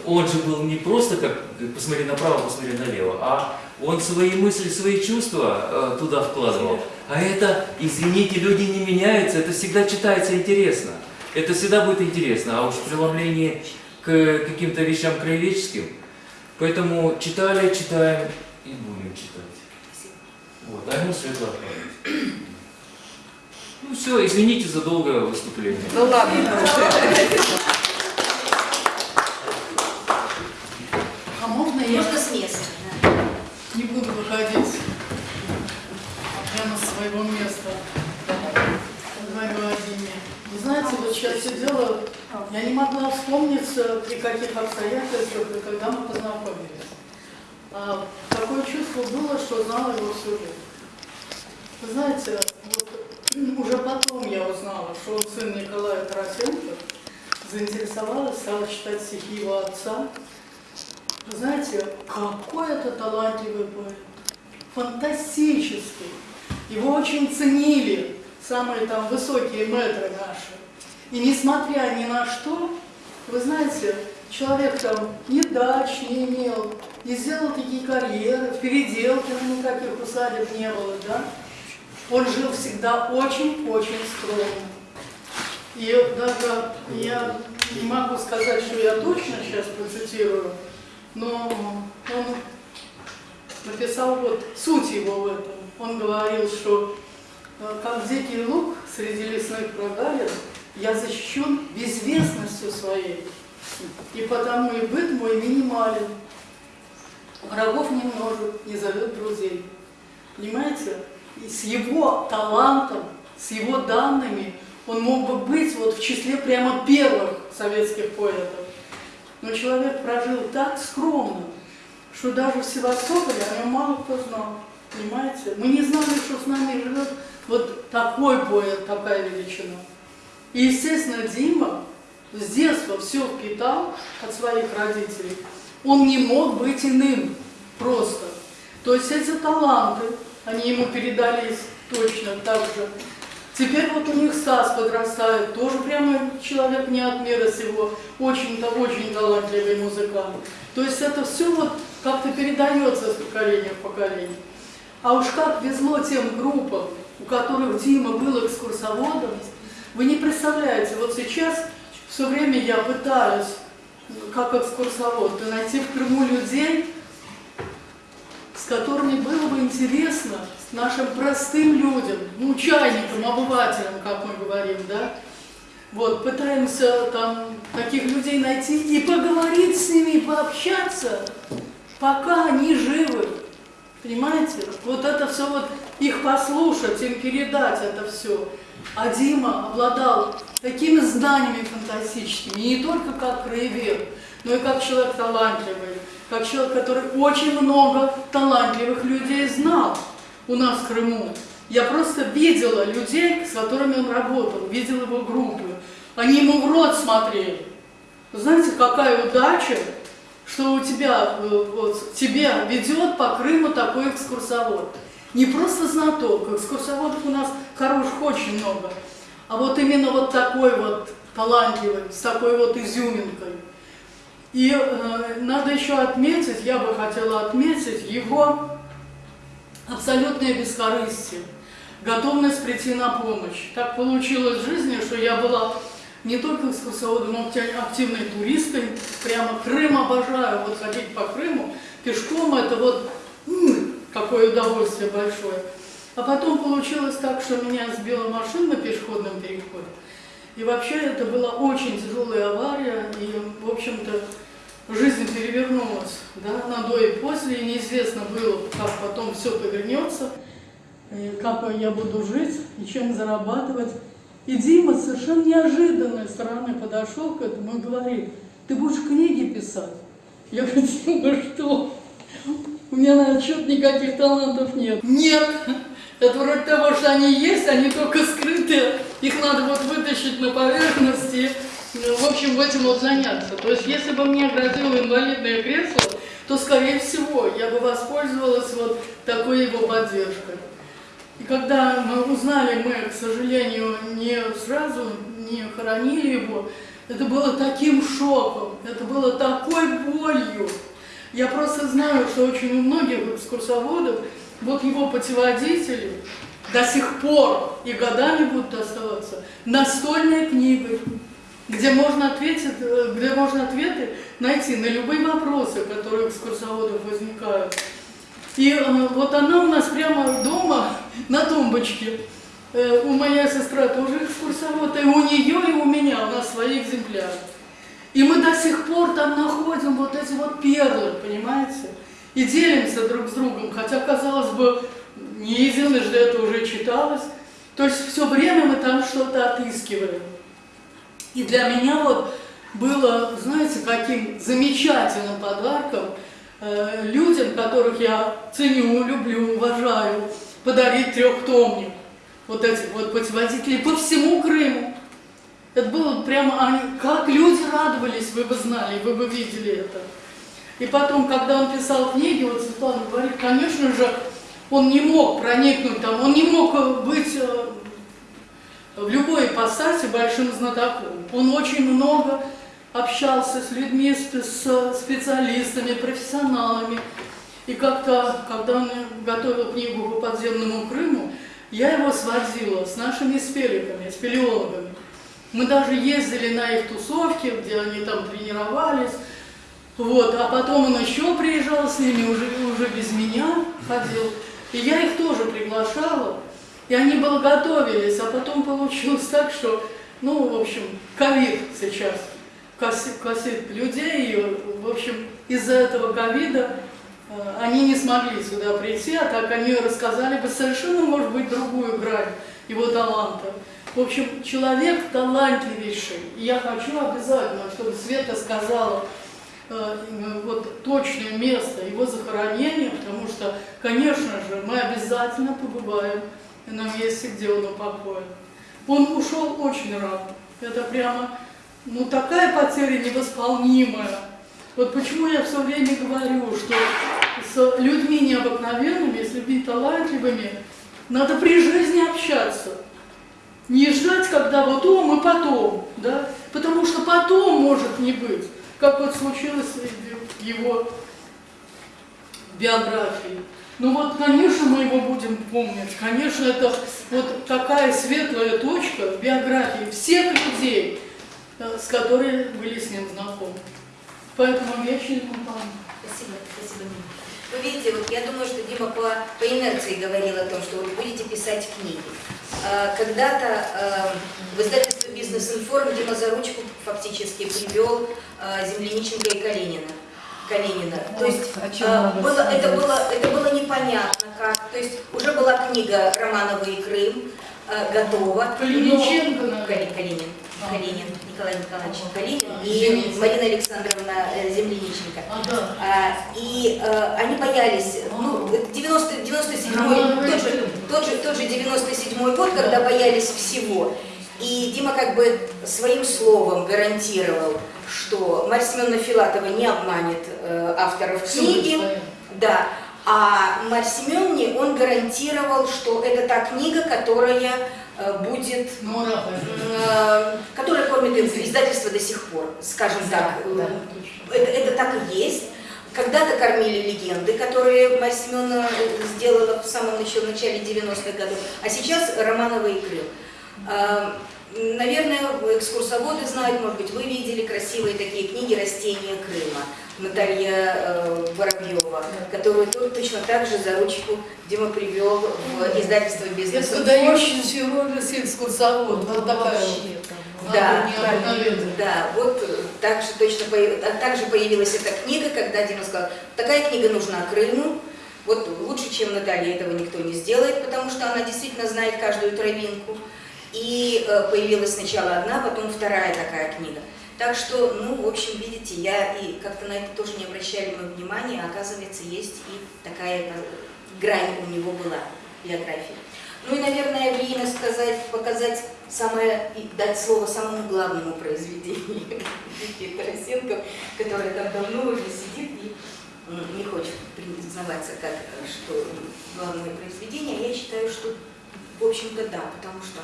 I: он же был не просто как посмотри направо, посмотри налево, а он свои мысли, свои чувства э, туда вкладывал. А это, извините, люди не меняются, это всегда читается интересно. Это всегда будет интересно, а уж в к каким-то вещам краеведческим. Поэтому читали, читаем и будем читать. Вот, а ему память. Ну все, извините за долгое выступление.
H: Ну ладно.
F: А можно я
A: Можно с места. да.
F: не буду выходить прямо с своего места? Сейчас сидела, я не могла вспомниться, при каких обстоятельствах и когда мы познакомились. А, такое чувство было, что знала его всю жизнь. Вы знаете, вот, уже потом я узнала, что он сын Николая Тарасенко, заинтересовалась, стала читать стихи его отца. Вы знаете, какой это талантливый поэт, фантастический. Его очень ценили самые там высокие мэтры наши. И несмотря ни на что, вы знаете, человек там ни дач не имел, не сделал такие карьеры, в переделке никаких усадеб не было, да? Он жил всегда очень-очень скромно. И даже я не могу сказать, что я точно сейчас процитирую, но он написал вот суть его в этом. Он говорил, что э, как дикий лук среди лесных прогалин, я защищен безвестностью своей, и потому и быт мой минимален. Врагов не множит, не зовет друзей. Понимаете? И с его талантом, с его данными он мог бы быть вот в числе прямо первых советских поэтов. Но человек прожил так скромно, что даже в Севастополе о нем мало кто знал. Понимаете? Мы не знали, что с нами живет вот такой поэт, такая величина. И, естественно, Дима с детства все впитал от своих родителей. Он не мог быть иным просто. То есть эти таланты, они ему передались точно так же. Теперь вот у них Стас подрастает, тоже прямо человек не от мира сего, очень-то очень талантливый музыкант. То есть это все вот как-то передается с поколения в поколение. А уж как везло тем группам, у которых Дима был экскурсоводом, вы не представляете, вот сейчас все время я пытаюсь, как экскурсовод, найти в Крыму людей, с которыми было бы интересно нашим простым людям, ну, чайникам, обывателям, как мы говорим, да, вот, пытаемся там таких людей найти и поговорить с ними, пообщаться, пока они живы. Понимаете? Вот это все вот их послушать, им передать это все. А Дима обладал такими знаниями фантастическими, не только как краевед, но и как человек талантливый, как человек, который очень много талантливых людей знал у нас в Крыму. Я просто видела людей, с которыми он работал, видела его группы. Они ему в рот смотрели. Знаете, какая удача, что у тебя, э, вот, тебя ведет по Крыму такой экскурсовод. Не просто знаток, экскурсоводов у нас хороших очень много, а вот именно вот такой вот талантливый, с такой вот изюминкой. И э, надо еще отметить, я бы хотела отметить его абсолютное бескорыстие, готовность прийти на помощь. Так получилось в жизни, что я была не только экскурсоводом, но активной туристкой. Прямо Крым обожаю, вот ходить по Крыму пешком, это вот какое удовольствие большое. А потом получилось так, что меня сбила машина на пешеходном переходе. И вообще это была очень тяжелая авария, и, в общем-то, жизнь перевернулась, да, на до и после, и неизвестно было, как потом все повернется, и как я буду жить, и чем зарабатывать. И Дима совершенно неожиданной стороны подошел к этому и говорит, ты будешь книги писать? Я говорю, Дима, что? У меня, наверное, что-то никаких талантов нет. Нет! Это вроде того, что они есть, они только скрытые. Их надо вот вытащить на поверхность и, ну, в общем, этим вот заняться. То есть, если бы мне грозило инвалидное кресло, то, скорее всего, я бы воспользовалась вот такой его поддержкой. И когда мы узнали, мы, к сожалению, не сразу не хоронили его, это было таким шоком, это было такой болью. Я просто знаю, что очень у многих экскурсоводов вот его путеводители до сих пор и годами будут оставаться настольной книгой, где можно, ответить, э, где можно ответы найти на любые вопросы, которые у экскурсоводов возникают. И э, вот она у нас прямо дома на тумбочке. Э, у моей сестры тоже экскурсовод, и у нее, и у меня, у нас свои экземпляры. И мы до сих пор там находим вот эти вот перлы, понимаете? И делимся друг с другом, хотя, казалось бы, не единожды это уже читалось. То есть все время мы там что-то отыскиваем. И для меня вот было, знаете, каким замечательным подарком э, людям, которых я ценю, люблю, уважаю, подарить трехтомник вот этих вот путеводителей по всему Крыму. Это было прямо, как люди радовались, вы бы знали, вы бы видели это. И потом, когда он писал книги, вот Светлана говорит, конечно же, он не мог проникнуть там, он не мог э, быть э, в любой ипостаси большим знатоком. Он очень много общался с людьми, с специалистами, профессионалами. И как-то, когда он готовил книгу по подземному Крыму, я его сводила с нашими спеликами, спелеологами. Мы даже ездили на их тусовки, где они там тренировались. Вот, а потом он еще приезжал с ними, уже, уже без меня ходил. И я их тоже приглашала. И они было готовились, а потом получилось так, что, ну, в общем, ковид сейчас косит, косит людей. И, в общем, из-за этого ковида э, они не смогли сюда прийти, а так они рассказали бы совершенно, может быть, другую грань его таланта. В общем, человек талантливейший. Я хочу обязательно, чтобы Света сказала э, вот точное место его захоронения, потому что, конечно же, мы обязательно побываем на месте, где он упокоен. Он ушел очень рано. Это прямо, ну, такая потеря невосполнимая. Вот почему я все время говорю, что с людьми необыкновенными, с людьми талантливыми, надо при жизни общаться. Не ждать, когда вот о, мы потом, да? Потому что потом может не быть, как вот случилось в его биографии. Ну вот, конечно, мы его будем помнить. Конечно, это вот такая светлая точка в биографии всех людей, э, с которыми были с ним знакомы. Поэтому вечный ему память.
A: Спасибо, спасибо. Вы видите, вот я думаю, что Дима по, по инерции говорил о том, что вы будете писать книги. А, Когда-то а, в издательстве «Бизнес-информ» Дима за ручку фактически привел а, Земляниченко и Калинина. Калинина. То есть было, это, было, это было непонятно как. То есть уже была книга Романова и Крым а, готова.
F: Калиниченко,
A: но-
F: наверное.
A: Кали- Калинин.
F: А.
A: Калинин, Николай Николаевич Калинин и. Марина Александровна э, Земляниченко.
F: А.
A: А, и э, они боялись, ну, это 90, 97
F: Романовы
A: тот же, тот, же, тот же 97 год, когда боялись всего. И Дима как бы своим словом гарантировал, что Марья Семеновна Филатова не обманет э, авторов книги. Да. А Марье Семеновне он гарантировал, что это та книга, которая будет
F: Ну,
A: э, которая кормит издательство до сих пор, скажем так. Это, это так и есть. Когда-то кормили легенды, которые Марья Семеновна сделала в самом начале, начале 90-х годов, а сейчас Романова и Крым. А, Наверное, экскурсоводы знают, может быть, вы видели красивые такие книги «Растения Крыма» Наталья э, Воробьева, которую то- точно так же за ручку Дима привел в издательство «Бизнес».
F: Это выдающийся роль экскурсовод. Вот такая.
A: Да, да, вот э, так же точно а также появилась эта книга, когда Дима сказал, такая книга нужна Крыму, вот лучше, чем Наталья, этого никто не сделает, потому что она действительно знает каждую травинку. И э, появилась сначала одна, потом вторая такая книга. Так что, ну, в общем, видите, я и как-то на это тоже не обращали мы внимания, а оказывается, есть и такая э, грань у него была биографии. Ну и, наверное, время сказать, показать самое, и дать слово самому главному произведению Вики Тарасенко, которая там давно уже сидит и м, не хочет признаваться, как, что главное произведение. Я считаю, что, в общем-то, да, потому что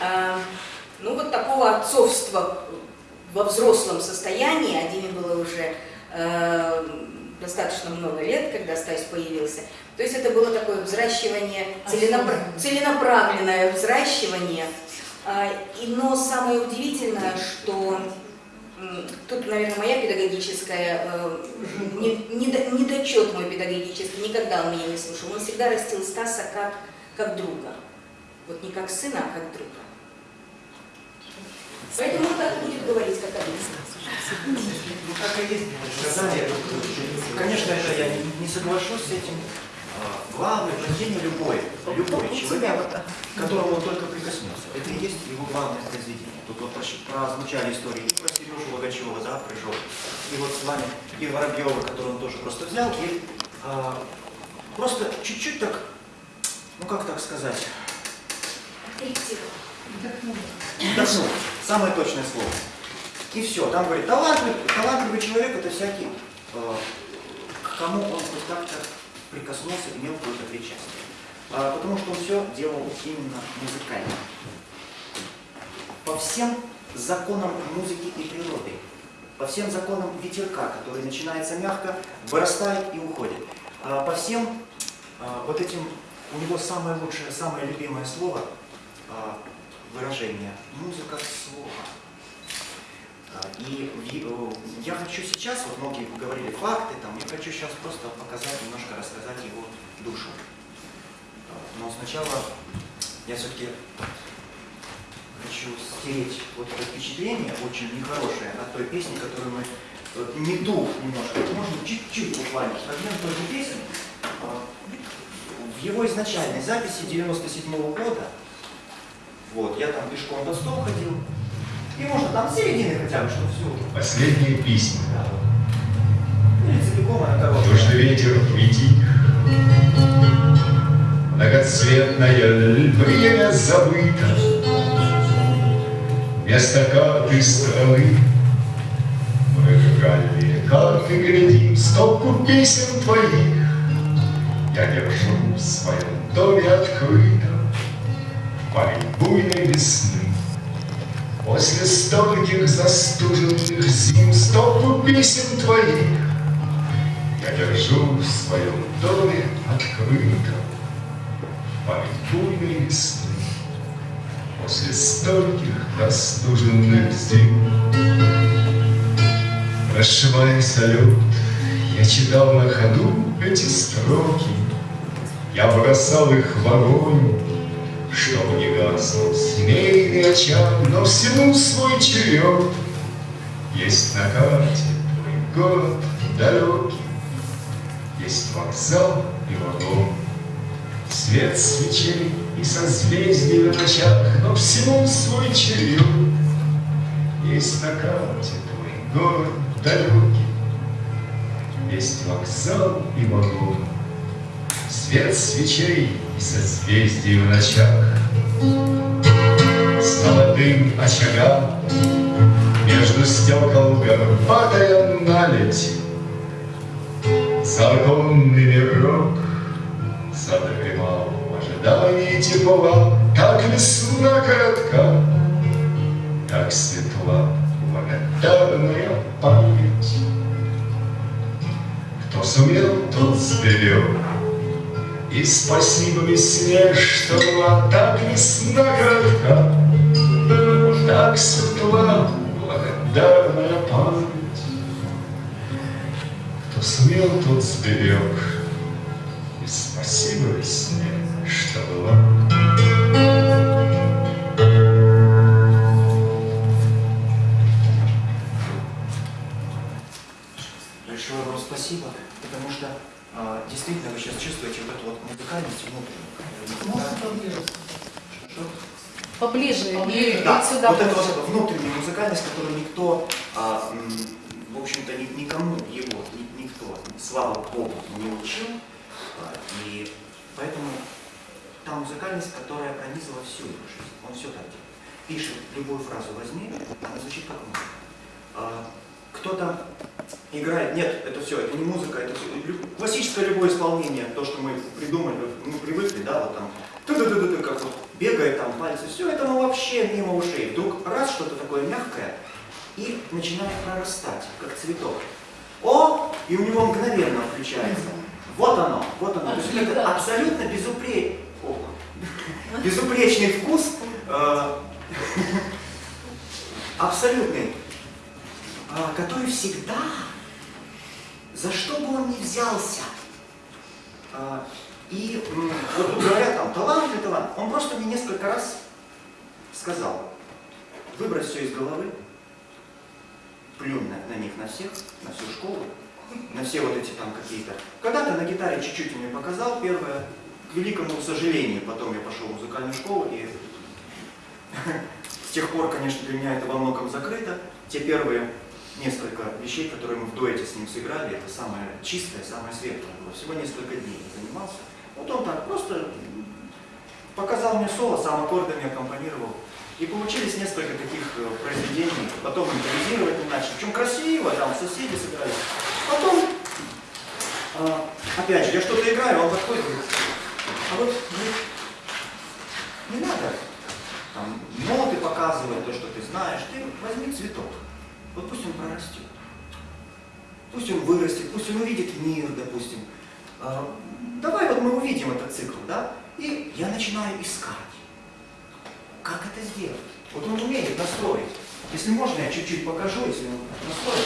A: а, ну вот такого отцовства во взрослом состоянии, а Диме было уже э, достаточно много лет, когда Стась появился. То есть это было такое взращивание, целенапра- целенаправленное взращивание. А, и, но самое удивительное, что тут, наверное, моя педагогическая, э, не- недо- недочет мой педагогический, никогда он меня не слушал. Он всегда растил Стаса как, как друга. Вот не как сына, а как друга. Поэтому он так будет говорить, как один.
C: Ну, Как и есть сказали, конечно, это я не, не соглашусь с этим. главное произведение любой, любой человек, к которому он только прикоснется. Это и есть его главное произведение. Тут вот прозвучали истории и про Сережу Логачева, да, прыжок, и вот с вами, и Воробьева, который он тоже просто взял, и а, просто чуть-чуть так, ну как так сказать, вдохнул. Самое точное слово. И все. Там говорит, талантливый, талантливый человек это всякий, э, к кому он хоть как-то прикоснулся, имел какое-то причастие. А, потому что он все делал именно музыкально. По всем законам музыки и природы, по всем законам ветерка, который начинается мягко, вырастает и уходит. А, по всем а, вот этим, у него самое лучшее, самое любимое слово выражение «музыка слова». А, И э, я хочу сейчас, вот многие говорили факты, там, я хочу сейчас просто показать, немножко рассказать его душу. А, Но сначала я все-таки хочу стереть вот это впечатление, очень нехорошее, от той песни, которую мы, вот, не дух немножко, можно чуть-чуть буквально, фрагмент той же песни, а, в его изначальной записи 97 года, вот, я там пешком под стол ходил, и можно там середины хотя бы, чтобы все уже.
J: Последняя песня.
C: Да, вот. Или целиком она короткая.
J: Дождь ветер притих, Многоцветное время забыто, Вместо карты страны Мы реальные карты глядим, Стопку песен твоих Я держу в своем доме открытом Парень буйной весны. После стольких застуженных зим Стопку песен твоих я держу в своем доме открытом память буйной весны. После стольких простуженных зим Прошивая салют, я читал на ходу эти строки. Я бросал их в огонь, чтобы не гаснул семейный очаг Но всему свой черед. Есть на карте твой город далекий есть вокзал и вагон, Свет свечей и созвездий в ночах, Но всему свой черед. Есть на карте твой город далекий, Есть вокзал и вагон, Свет свечей созвездий в ночах. С молодым очагам Между стекол горбатая наледь, Законный мирок задремал в ожидании тепла, Так весна коротка, так светла благодарная память. Кто сумел, тот сберег, и спасибо весне, что была так весна коротка, так светла благодарная память. Кто сумел, тот сберег. И спасибо весне, что была.
C: Большое вам спасибо, потому что а, действительно вы сейчас чувствуете вот эту вот музыкальность внутреннюю.
F: Можно
C: Да.
F: поближе?
D: Поближе, и
C: Да,
D: вот сюда
C: вот эту
D: больше.
C: вот внутреннюю музыкальность, которую никто, а, в общем-то, ни- никому его, ни- никто, слава Богу, не учил. А, И поэтому та музыкальность, которая пронизала всю его жизнь. Он все так делает. Пишет любую фразу возьми, она звучит как музыка. А, Кто-то играет, нет, это все, это не музыка, это лю- классическое любое исполнение, то, что мы придумали, мы привыкли, да, вот там, ту-ду-ду-ду, как вот бегает там пальцы, все это ну вообще мимо ушей. Вдруг раз что-то такое мягкое и начинает прорастать, как цветок. О, и у него мгновенно включается. Вот оно, вот оно. То есть это абсолютно безупре- О, безупречный вкус, э, абсолютный, а, который всегда, за что бы он ни взялся, а, и вот говорят там, талант или талант, он просто мне несколько раз сказал, выбрось все из головы, плюнь на, на них, на всех, на всю школу, на все вот эти там какие-то. Когда-то на гитаре чуть-чуть мне показал первое, к великому сожалению, потом я пошел в музыкальную школу и с тех пор, конечно, для меня это во многом закрыто. Те первые несколько вещей, которые мы в дуэте с ним сыграли, это самое чистое, самое светлое было. Всего несколько дней занимался. Вот он так просто показал мне соло, сам аккордами аккомпанировал. И получились несколько таких э, произведений. Потом импровизировать не начали. Причем красиво, там соседи сыграли. Потом, э, опять же, я что-то играю, он подходит говорит, а вот говорит, не надо там, ноты показывать, то, что ты знаешь. Ты возьми цветок. Вот пусть он прорастет. Пусть он вырастет, пусть он увидит мир, допустим. А, Давай вот мы увидим этот цикл, да? И я начинаю искать. Как это сделать? Вот он умеет настроить. Если можно, я чуть-чуть покажу, если он настроит.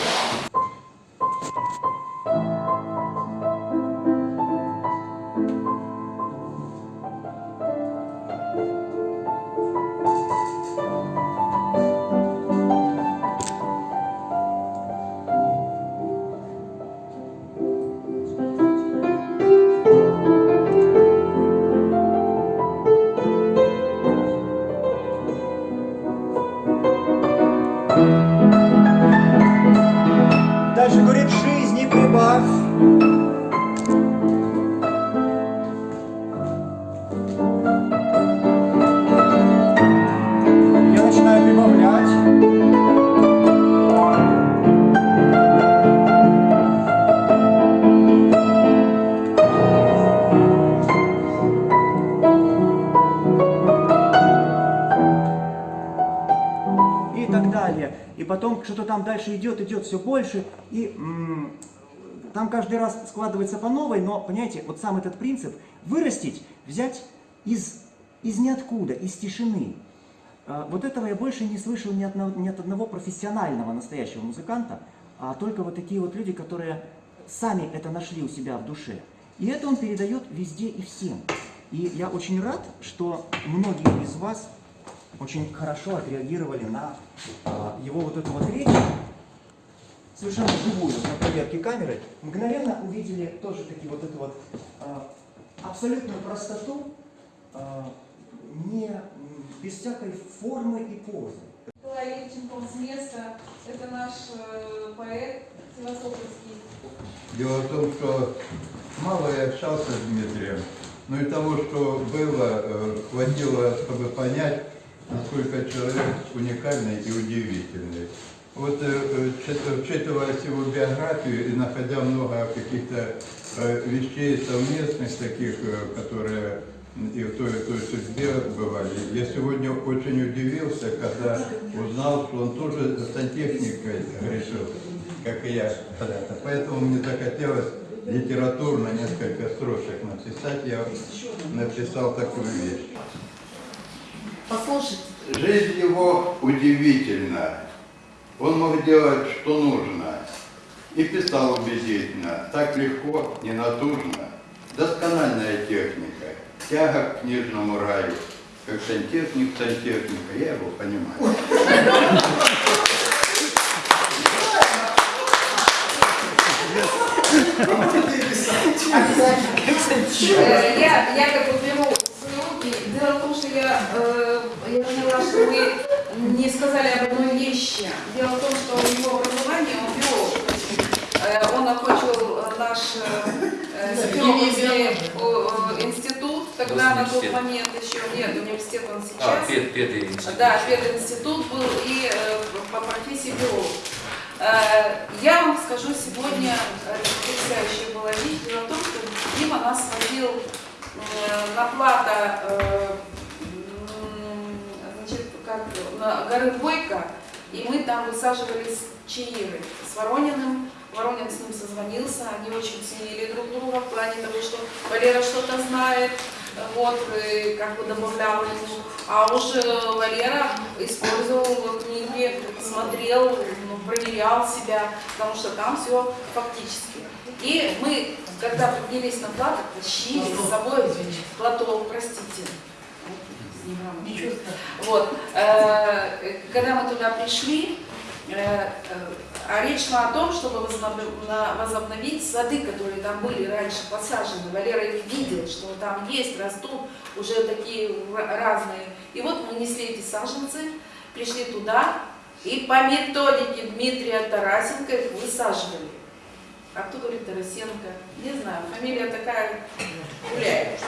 C: Что-то там дальше идет, идет все больше. И м, там каждый раз складывается по новой, но, понимаете, вот сам этот принцип вырастить, взять из, из ниоткуда, из тишины. А, Вот этого я больше не слышал ни от, одного- ни от одного профессионального настоящего музыканта, а только вот такие вот люди, которые сами это нашли у себя в душе. И это он передает везде и всем. И я очень рад, что многие из вас очень хорошо отреагировали на а, его вот эту вот речь, совершенно живую, на проверке камеры, мгновенно увидели тоже таки вот эту вот а, абсолютную простоту, а, не, без всякой формы и позы.
D: Николай Левченков с места. Это наш э, поэт Севастопольский.
K: Дело в том, что мало я общался с Дмитрием, но и того, что было, э, хватило, чтобы понять, насколько человек уникальный и удивительный. Вот э, э, вчитываясь в его биографию и находя много каких-то э, вещей совместных таких, э, которые и в той, и в той судьбе бывали. Я сегодня очень удивился, когда узнал, что он тоже сантехникой грешил, как и я. Поэтому мне захотелось литературно несколько строчек написать. Я написал такую вещь.
F: Послушайте.
K: Жизнь его удивительна. Он мог делать, что нужно. И писал убедительно, так легко, не натужно. Доскональная техника, тяга к книжному раю. Как сантехник сантехника, я его понимаю.
D: Э, Я, я как бы руки. Дело в том, что я, э, я поняла, что вы не сказали об одной вещи. Дело в том, что у него образование, он биолог. Э, Он окончил наш э, э, институт, тогда на тот момент еще нет, университет он
I: А,
D: сейчас.
I: пет, пятый институт.
D: Да, пединститут был и э, по профессии биолог. Э, Я вам скажу сегодня, э, потрясающая была вещь. Дело в том, что Дима нас водил э, на плато э, м, значит, как, на горы Бойко, и мы там высаживались чаиры с Ворониным. Воронин с ним созвонился, они очень ценили друг друга в плане того, что Валера что-то знает, вот, и как бы добавлял ему. А уж э, Валера использовал книги, смотрел, ну, проверял себя, потому что там все фактически. И мы, когда поднялись на плато, тащили с собой платок, простите. Вот. Э, Когда мы туда пришли, э, э, речь шла о том, чтобы возобновить сады, которые там были раньше посажены. Валера их видел, что там есть, растут уже такие ра- разные. И вот мы несли эти саженцы, пришли туда, и по методике Дмитрия Тарасенко их высаживали. А кто говорит Тарасенко? Не знаю, фамилия такая гуляет.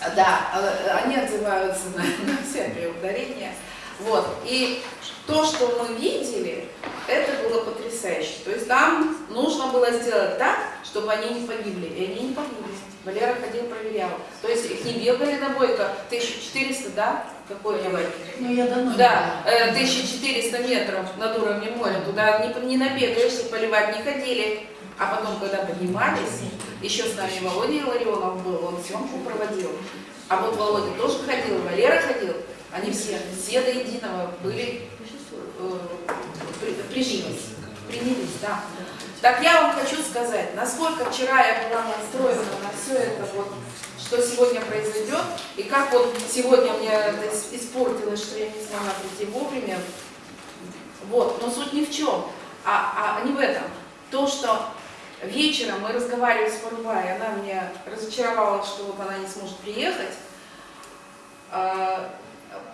D: А, Да, э, они отзываются на, на всякие ударения. Вот. И то, что мы видели, это было потрясающе. То есть там нужно было сделать так, чтобы они не погибли. И они не погибли. Валера ходил, проверял. То есть их не бегали на бойко. 1400, да? Какой я
F: Ну, я давно
D: да, э, 1400 метров над уровнем моря, туда не, не набегаешься, поливать не ходили. А потом, когда поднимались, еще с нами Володя Илларионов был, он съемку проводил. А вот Володя тоже ходил, Валера ходил. Они все, все до единого были, э, прижились, принялись, да. Так я вам хочу сказать, насколько вчера я была настроена на все это вот, что сегодня произойдет, и как вот сегодня мне это ис- испортилось, что я не смогла прийти вовремя. Вот, но суть ни в чем, а, а не в этом. То, что вечером мы разговаривали с Парубай, она меня разочаровала, что вот она не сможет приехать, а,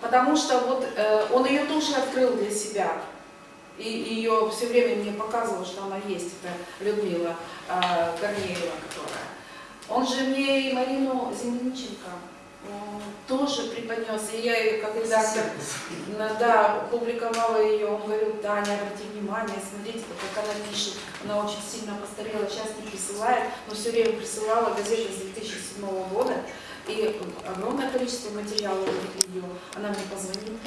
D: потому что вот э, он ее тоже открыл для себя. И ее все время мне показывал, что она есть, это Людмила э, Корнеева, которая. Он же мне и Марину Земляниченко м, тоже преподнес, и я ее как редактор на- да, публиковала ее, он говорил, Таня, обрати внимание, смотрите, как она пишет, она очень сильно постарела, сейчас не присылает, но все время присылала газеты с 2007 года, и огромное количество материалов от нее. Она мне позвонила,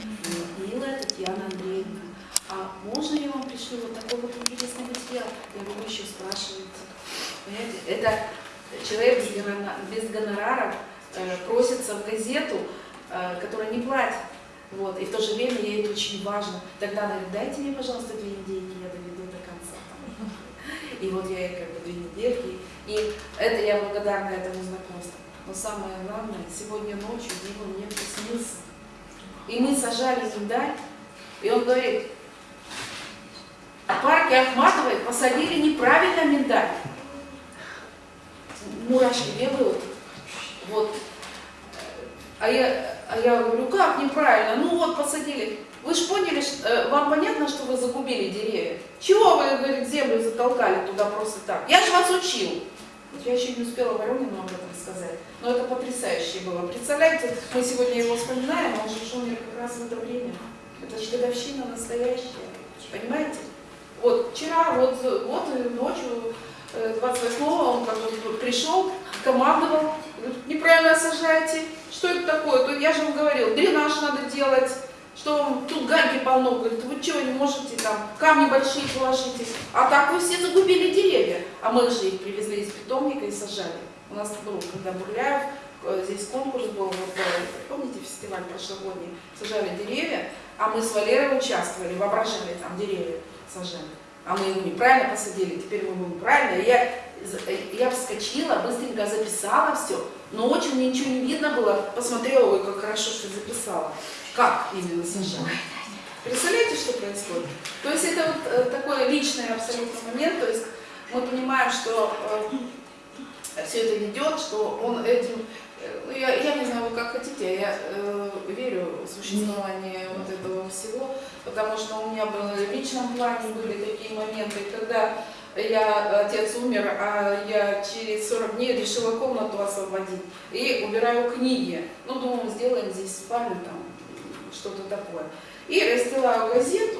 D: милая Татьяна Андреевна, а можно я вам пришлю вот такой вот интересный материал? Я говорю, еще спрашиваете. Понимаете, это человек без гонора- без гонорара э, просится в газету, э, которая не платит. Вот. И в то же время ей это очень важно. Тогда она говорит, дайте мне, пожалуйста, две недельки, я доведу до конца. И вот я ей как бы две недельки. И это я благодарна этому знакомству. Но самое главное, сегодня ночью Дима мне приснился. И мы сажали миндаль, и он говорит, в Ахматовой посадили неправильно миндаль. Мурашки бегают. Вот. А я, а я говорю, как неправильно? Ну вот посадили. Вы же поняли, что, э, вам понятно, что вы загубили деревья? Чего вы, говорит, землю затолкали туда просто так? Я же вас учил. Я еще не успела Воронину об этом сказать. Но это потрясающе было. Представляете, мы сегодня его вспоминаем, а он же умер как раз в это время. Это же годовщина настоящая. Понимаете? Вот вчера, вот, вот ночью, э, 28-го, он как бы пришел, командовал, неправильно сажаете. Что это такое? То я же вам говорил, дренаж надо делать, что вам тут гальки полно. Говорит, вы что, не можете там камни большие положите. А так вы все загубили деревья. А мы же их привезли из питомника и сажали. У нас был, когда Бурляев, э, здесь конкурс был, вот, э, помните фестиваль прошлогодний, сажали деревья, а мы с Валерой участвовали, воображали там деревья сажали. А мы его неправильно посадили, теперь мы будем правильно. И я, я вскочила, быстренько записала все. Ночью мне ничего не видно было. Посмотрела, ой, как хорошо, что записала. Как именно сажала. Представляете, что происходит? То есть это вот э, такой личный абсолютно момент. То есть мы понимаем, что все это ведет, что он этим... э, ну, я, я не знаю, вы как хотите, я э, верю в существование вот этого всего, потому что у меня было в личном плане были такие моменты, когда я, отец умер, а я через 40 дней решила комнату освободить и убираю книги. Ну, думаю, сделаем здесь спальню, там, что-то такое. И расстилаю газету,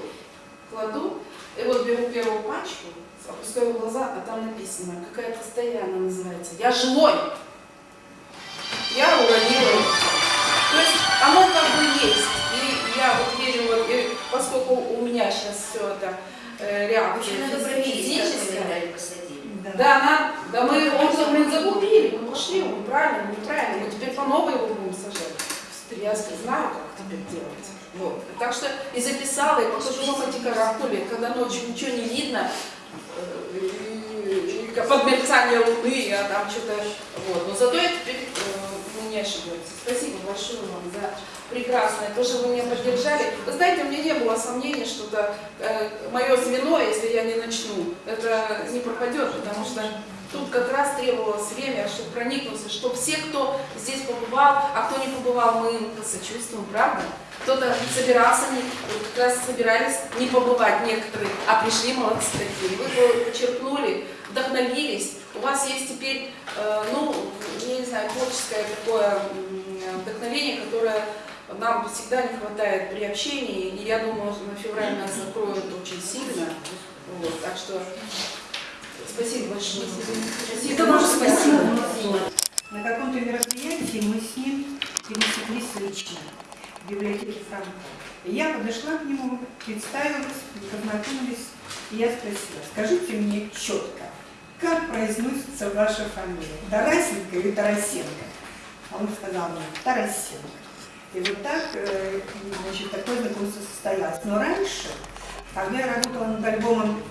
D: кладу, и вот беру первую пачку, опускаю глаза, а там написано, какая-то она называется, «Я живой!» Я уронила. То есть оно как бы есть. И я вот верю, вот, и поскольку у меня сейчас все это э, реакция физическая,
A: посадили.
D: да, на, да мы его мы загубили, мы пошли, мы правильно, неправильно, мы теперь по новой его будем сажать. Я знаю, как теперь делать. Вот. Так что и записала, и покажу вам эти каракули, когда ночью ничего не видно, и- и под мерцание луны, а там что-то, вот. Но зато я теперь, э, мне
H: не ошибется. Спасибо большое вам за прекрасное, то, что вы меня поддержали. Вы знаете, у меня не было сомнений, что это э, мое звено, если я не начну, это не пропадет, потому что тут как раз требовалось время, чтобы проникнуться, чтобы все, кто здесь побывал, а кто не побывал, мы им посочувствуем, правда? Кто-то собирался, вот как раз собирались не побывать некоторые, а пришли молодцы такие. Вы подчеркнули, вдохновились. У вас есть теперь, э, ну, я не знаю, творческое такое вдохновение, которое нам всегда не хватает при общении. И я думаю, что на февраль нас закроют очень сильно. Вот, так что спасибо большое.
A: И тоже спасибо.
L: На каком-то мероприятии мы с ним пересеклись лично библиотеке Франка. И я подошла к нему, представилась, познакомились, и я спросила, скажите мне четко, как произносится ваша фамилия, Тарасенко или Тарасенко? А он сказал мне, Тарасенко. И вот так, э, значит, такое знакомство состоялось. Но раньше, когда я работала над альбомом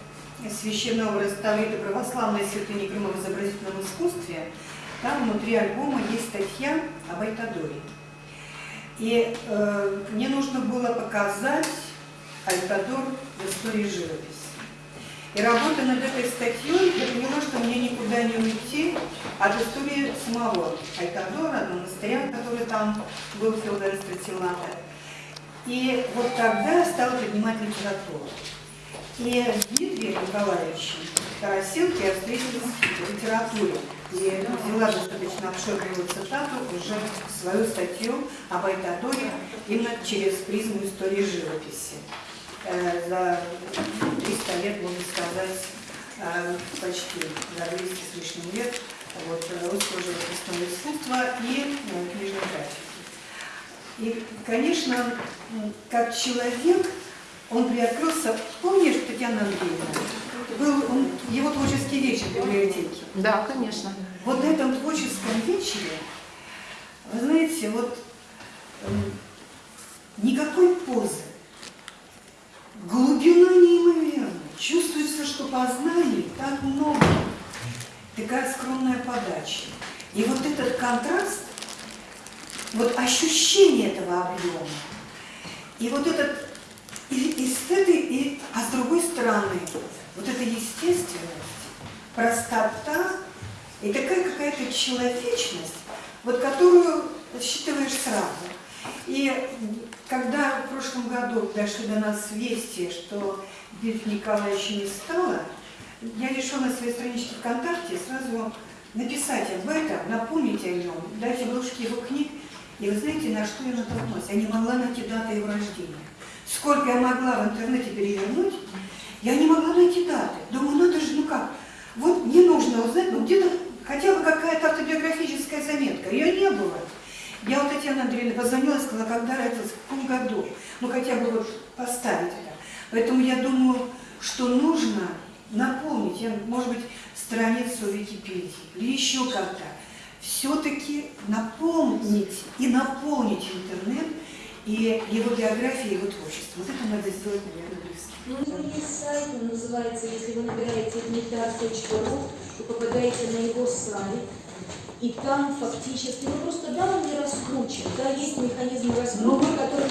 L: священного Таврида православной святыни Крыма в изобразительном искусстве, там внутри альбома есть статья об Айтадоре. И э, мне нужно было показать Айтадор в истории живописи. И работая над этой статьей, я поняла, что мне никуда не уйти от истории самого Айтадора, монастыря, который там был Феодора Стратилата. И вот тогда стала поднимать литературу. И с Дмитрием Тарасенко я встретилась в литературе. И взяла достаточно обширную цитату уже свою статью об Айтадоре именно через призму истории живописи. Э, За 300 лет, можно сказать, э, почти за 200 с лишним лет вот, русского живописного искусства и э, книжной графики. И, конечно, как человек, он приоткрылся, помнишь, Татьяна Андреевна, был он, его творческий вечер в библиотеке.
H: Да, конечно.
L: Вот на этом творческом вечере, вы знаете, вот м, никакой позы, глубина неимоверная, чувствуется, что познаний так много, такая скромная подача. И вот этот контраст, вот ощущение этого объема, и вот этот, и, и с этой, и, а с другой стороны, вот эта естественность, простота и такая какая-то человечность, вот которую считываешь сразу. И когда в прошлом году дошли до нас вести, что Дмитрия Николаевича не стало, я решила на своей страничке ВКонтакте сразу написать об этом, напомнить о нем, дать обложки его книг. И вы знаете, на что я натолкнулась? Я не могла найти даты его рождения. Сколько я могла в интернете перевернуть, я не могла найти даты. Думаю, надо же, ну как, вот мне нужно узнать, ну где-то хотя бы какая-то автобиографическая заметка. Ее не было. Я вот Татьяна Андреевна позвонила и сказала, когда родился, в каком году. Ну хотя бы вот поставить это. Поэтому я думаю, что нужно напомнить, я, может быть, страницу Википедии или еще как-то, все-таки напомнить и наполнить интернет и его биографией, его творчеством. Вот это надо сделать, наверное, близко.
A: Ну, у него есть сайт, он называется, если вы набираете дмитрий.ру, вы попадаете на его сайт, и там фактически, ну просто да, он не раскручен, да, есть механизм раскрутки, который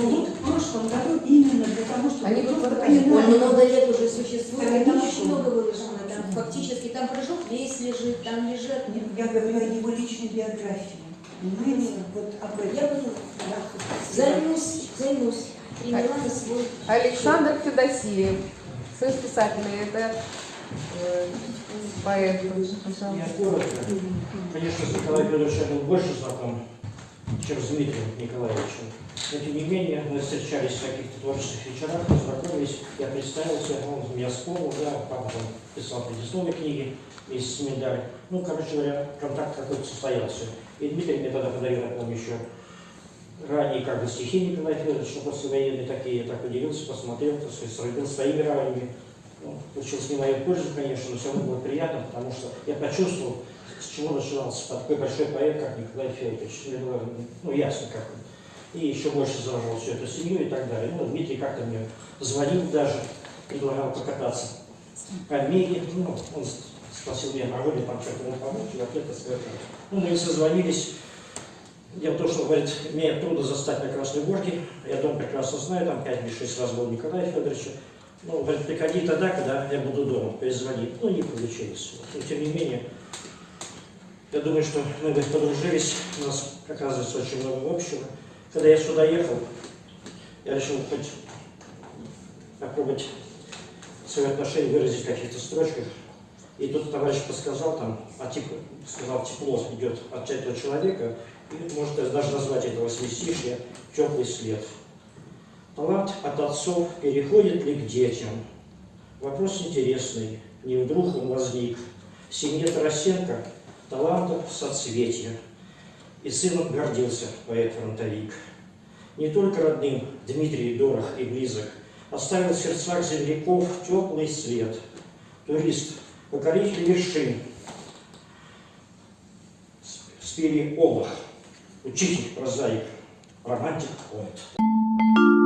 A: мы
L: Вот в прошлом году именно для того, чтобы
H: Они
L: просто понимать,
A: Он много лет уже существует, и там очень много выложено, там фактически, там прыжок весь лежит, там лежат,
L: Нет, Я говорю о его личной биографии. Понимаете? Вот об этом.
A: я поняла, займусь, займусь,
B: Александр Федосеев, союз писателей, это э, поэт.
M: Конечно, с Николаем Федоровичем я был больше знаком, чем с Дмитрием Николаевичем. Но тем не менее, мы встречались в каких-то творческих вечерах, познакомились, я представился, он меня вспомнил, да, папа там писал предисловие книги вместе с. Ну, короче говоря, контакт какой-то состоялся. И Дмитрий мне тогда подарил, я помню, еще ранее как бы стихи Николая Федоровича, ну, послевоенные такие, я так удивился, посмотрел, так сказать, сравнил своими ранними. Ну, получилось не мою пользу, конечно, но все равно было приятно, потому что я почувствовал, с чего начинался такой большой поэт, как Николай Федорович. Мне было ну, ясно, как он. И еще больше заложил всю эту семью и так далее. Ну, Дмитрий как-то мне звонил даже, предлагал покататься по Омеге. Ну, он спросил меня, могу ли там что-то ему помочь, и ответ сказал, ну, мы созвонились Дело в том, что, говорит, мне трудно застать на Красной Горке. Я дом прекрасно знаю, там 5 или 6 раз был Николая Федоровича. Ну, говорит, приходи тогда, когда я буду дома, перезвони. Ну, не получилось. Но, тем не менее, я думаю, что мы бы подружились, у нас, оказывается, очень много общего. Когда я сюда ехал, я решил хоть попробовать свое отношение выразить в каких-то строчках. И тут товарищ подсказал там, а типа, сказал, тепло идет от этого человека, и может даже назвать этого сместишья теплый след. Талант от отцов переходит ли к детям? Вопрос интересный, не вдруг он возник. Семье Тарасенко талантов соцветия. И сыном гордился поэт-фронтовик. Не только родным Дмитрий дорог и близок, оставил в сердцах земляков теплый след. Турист, покоритель вершин, спели Олах, Учитель, прозаик, романтик, поэт.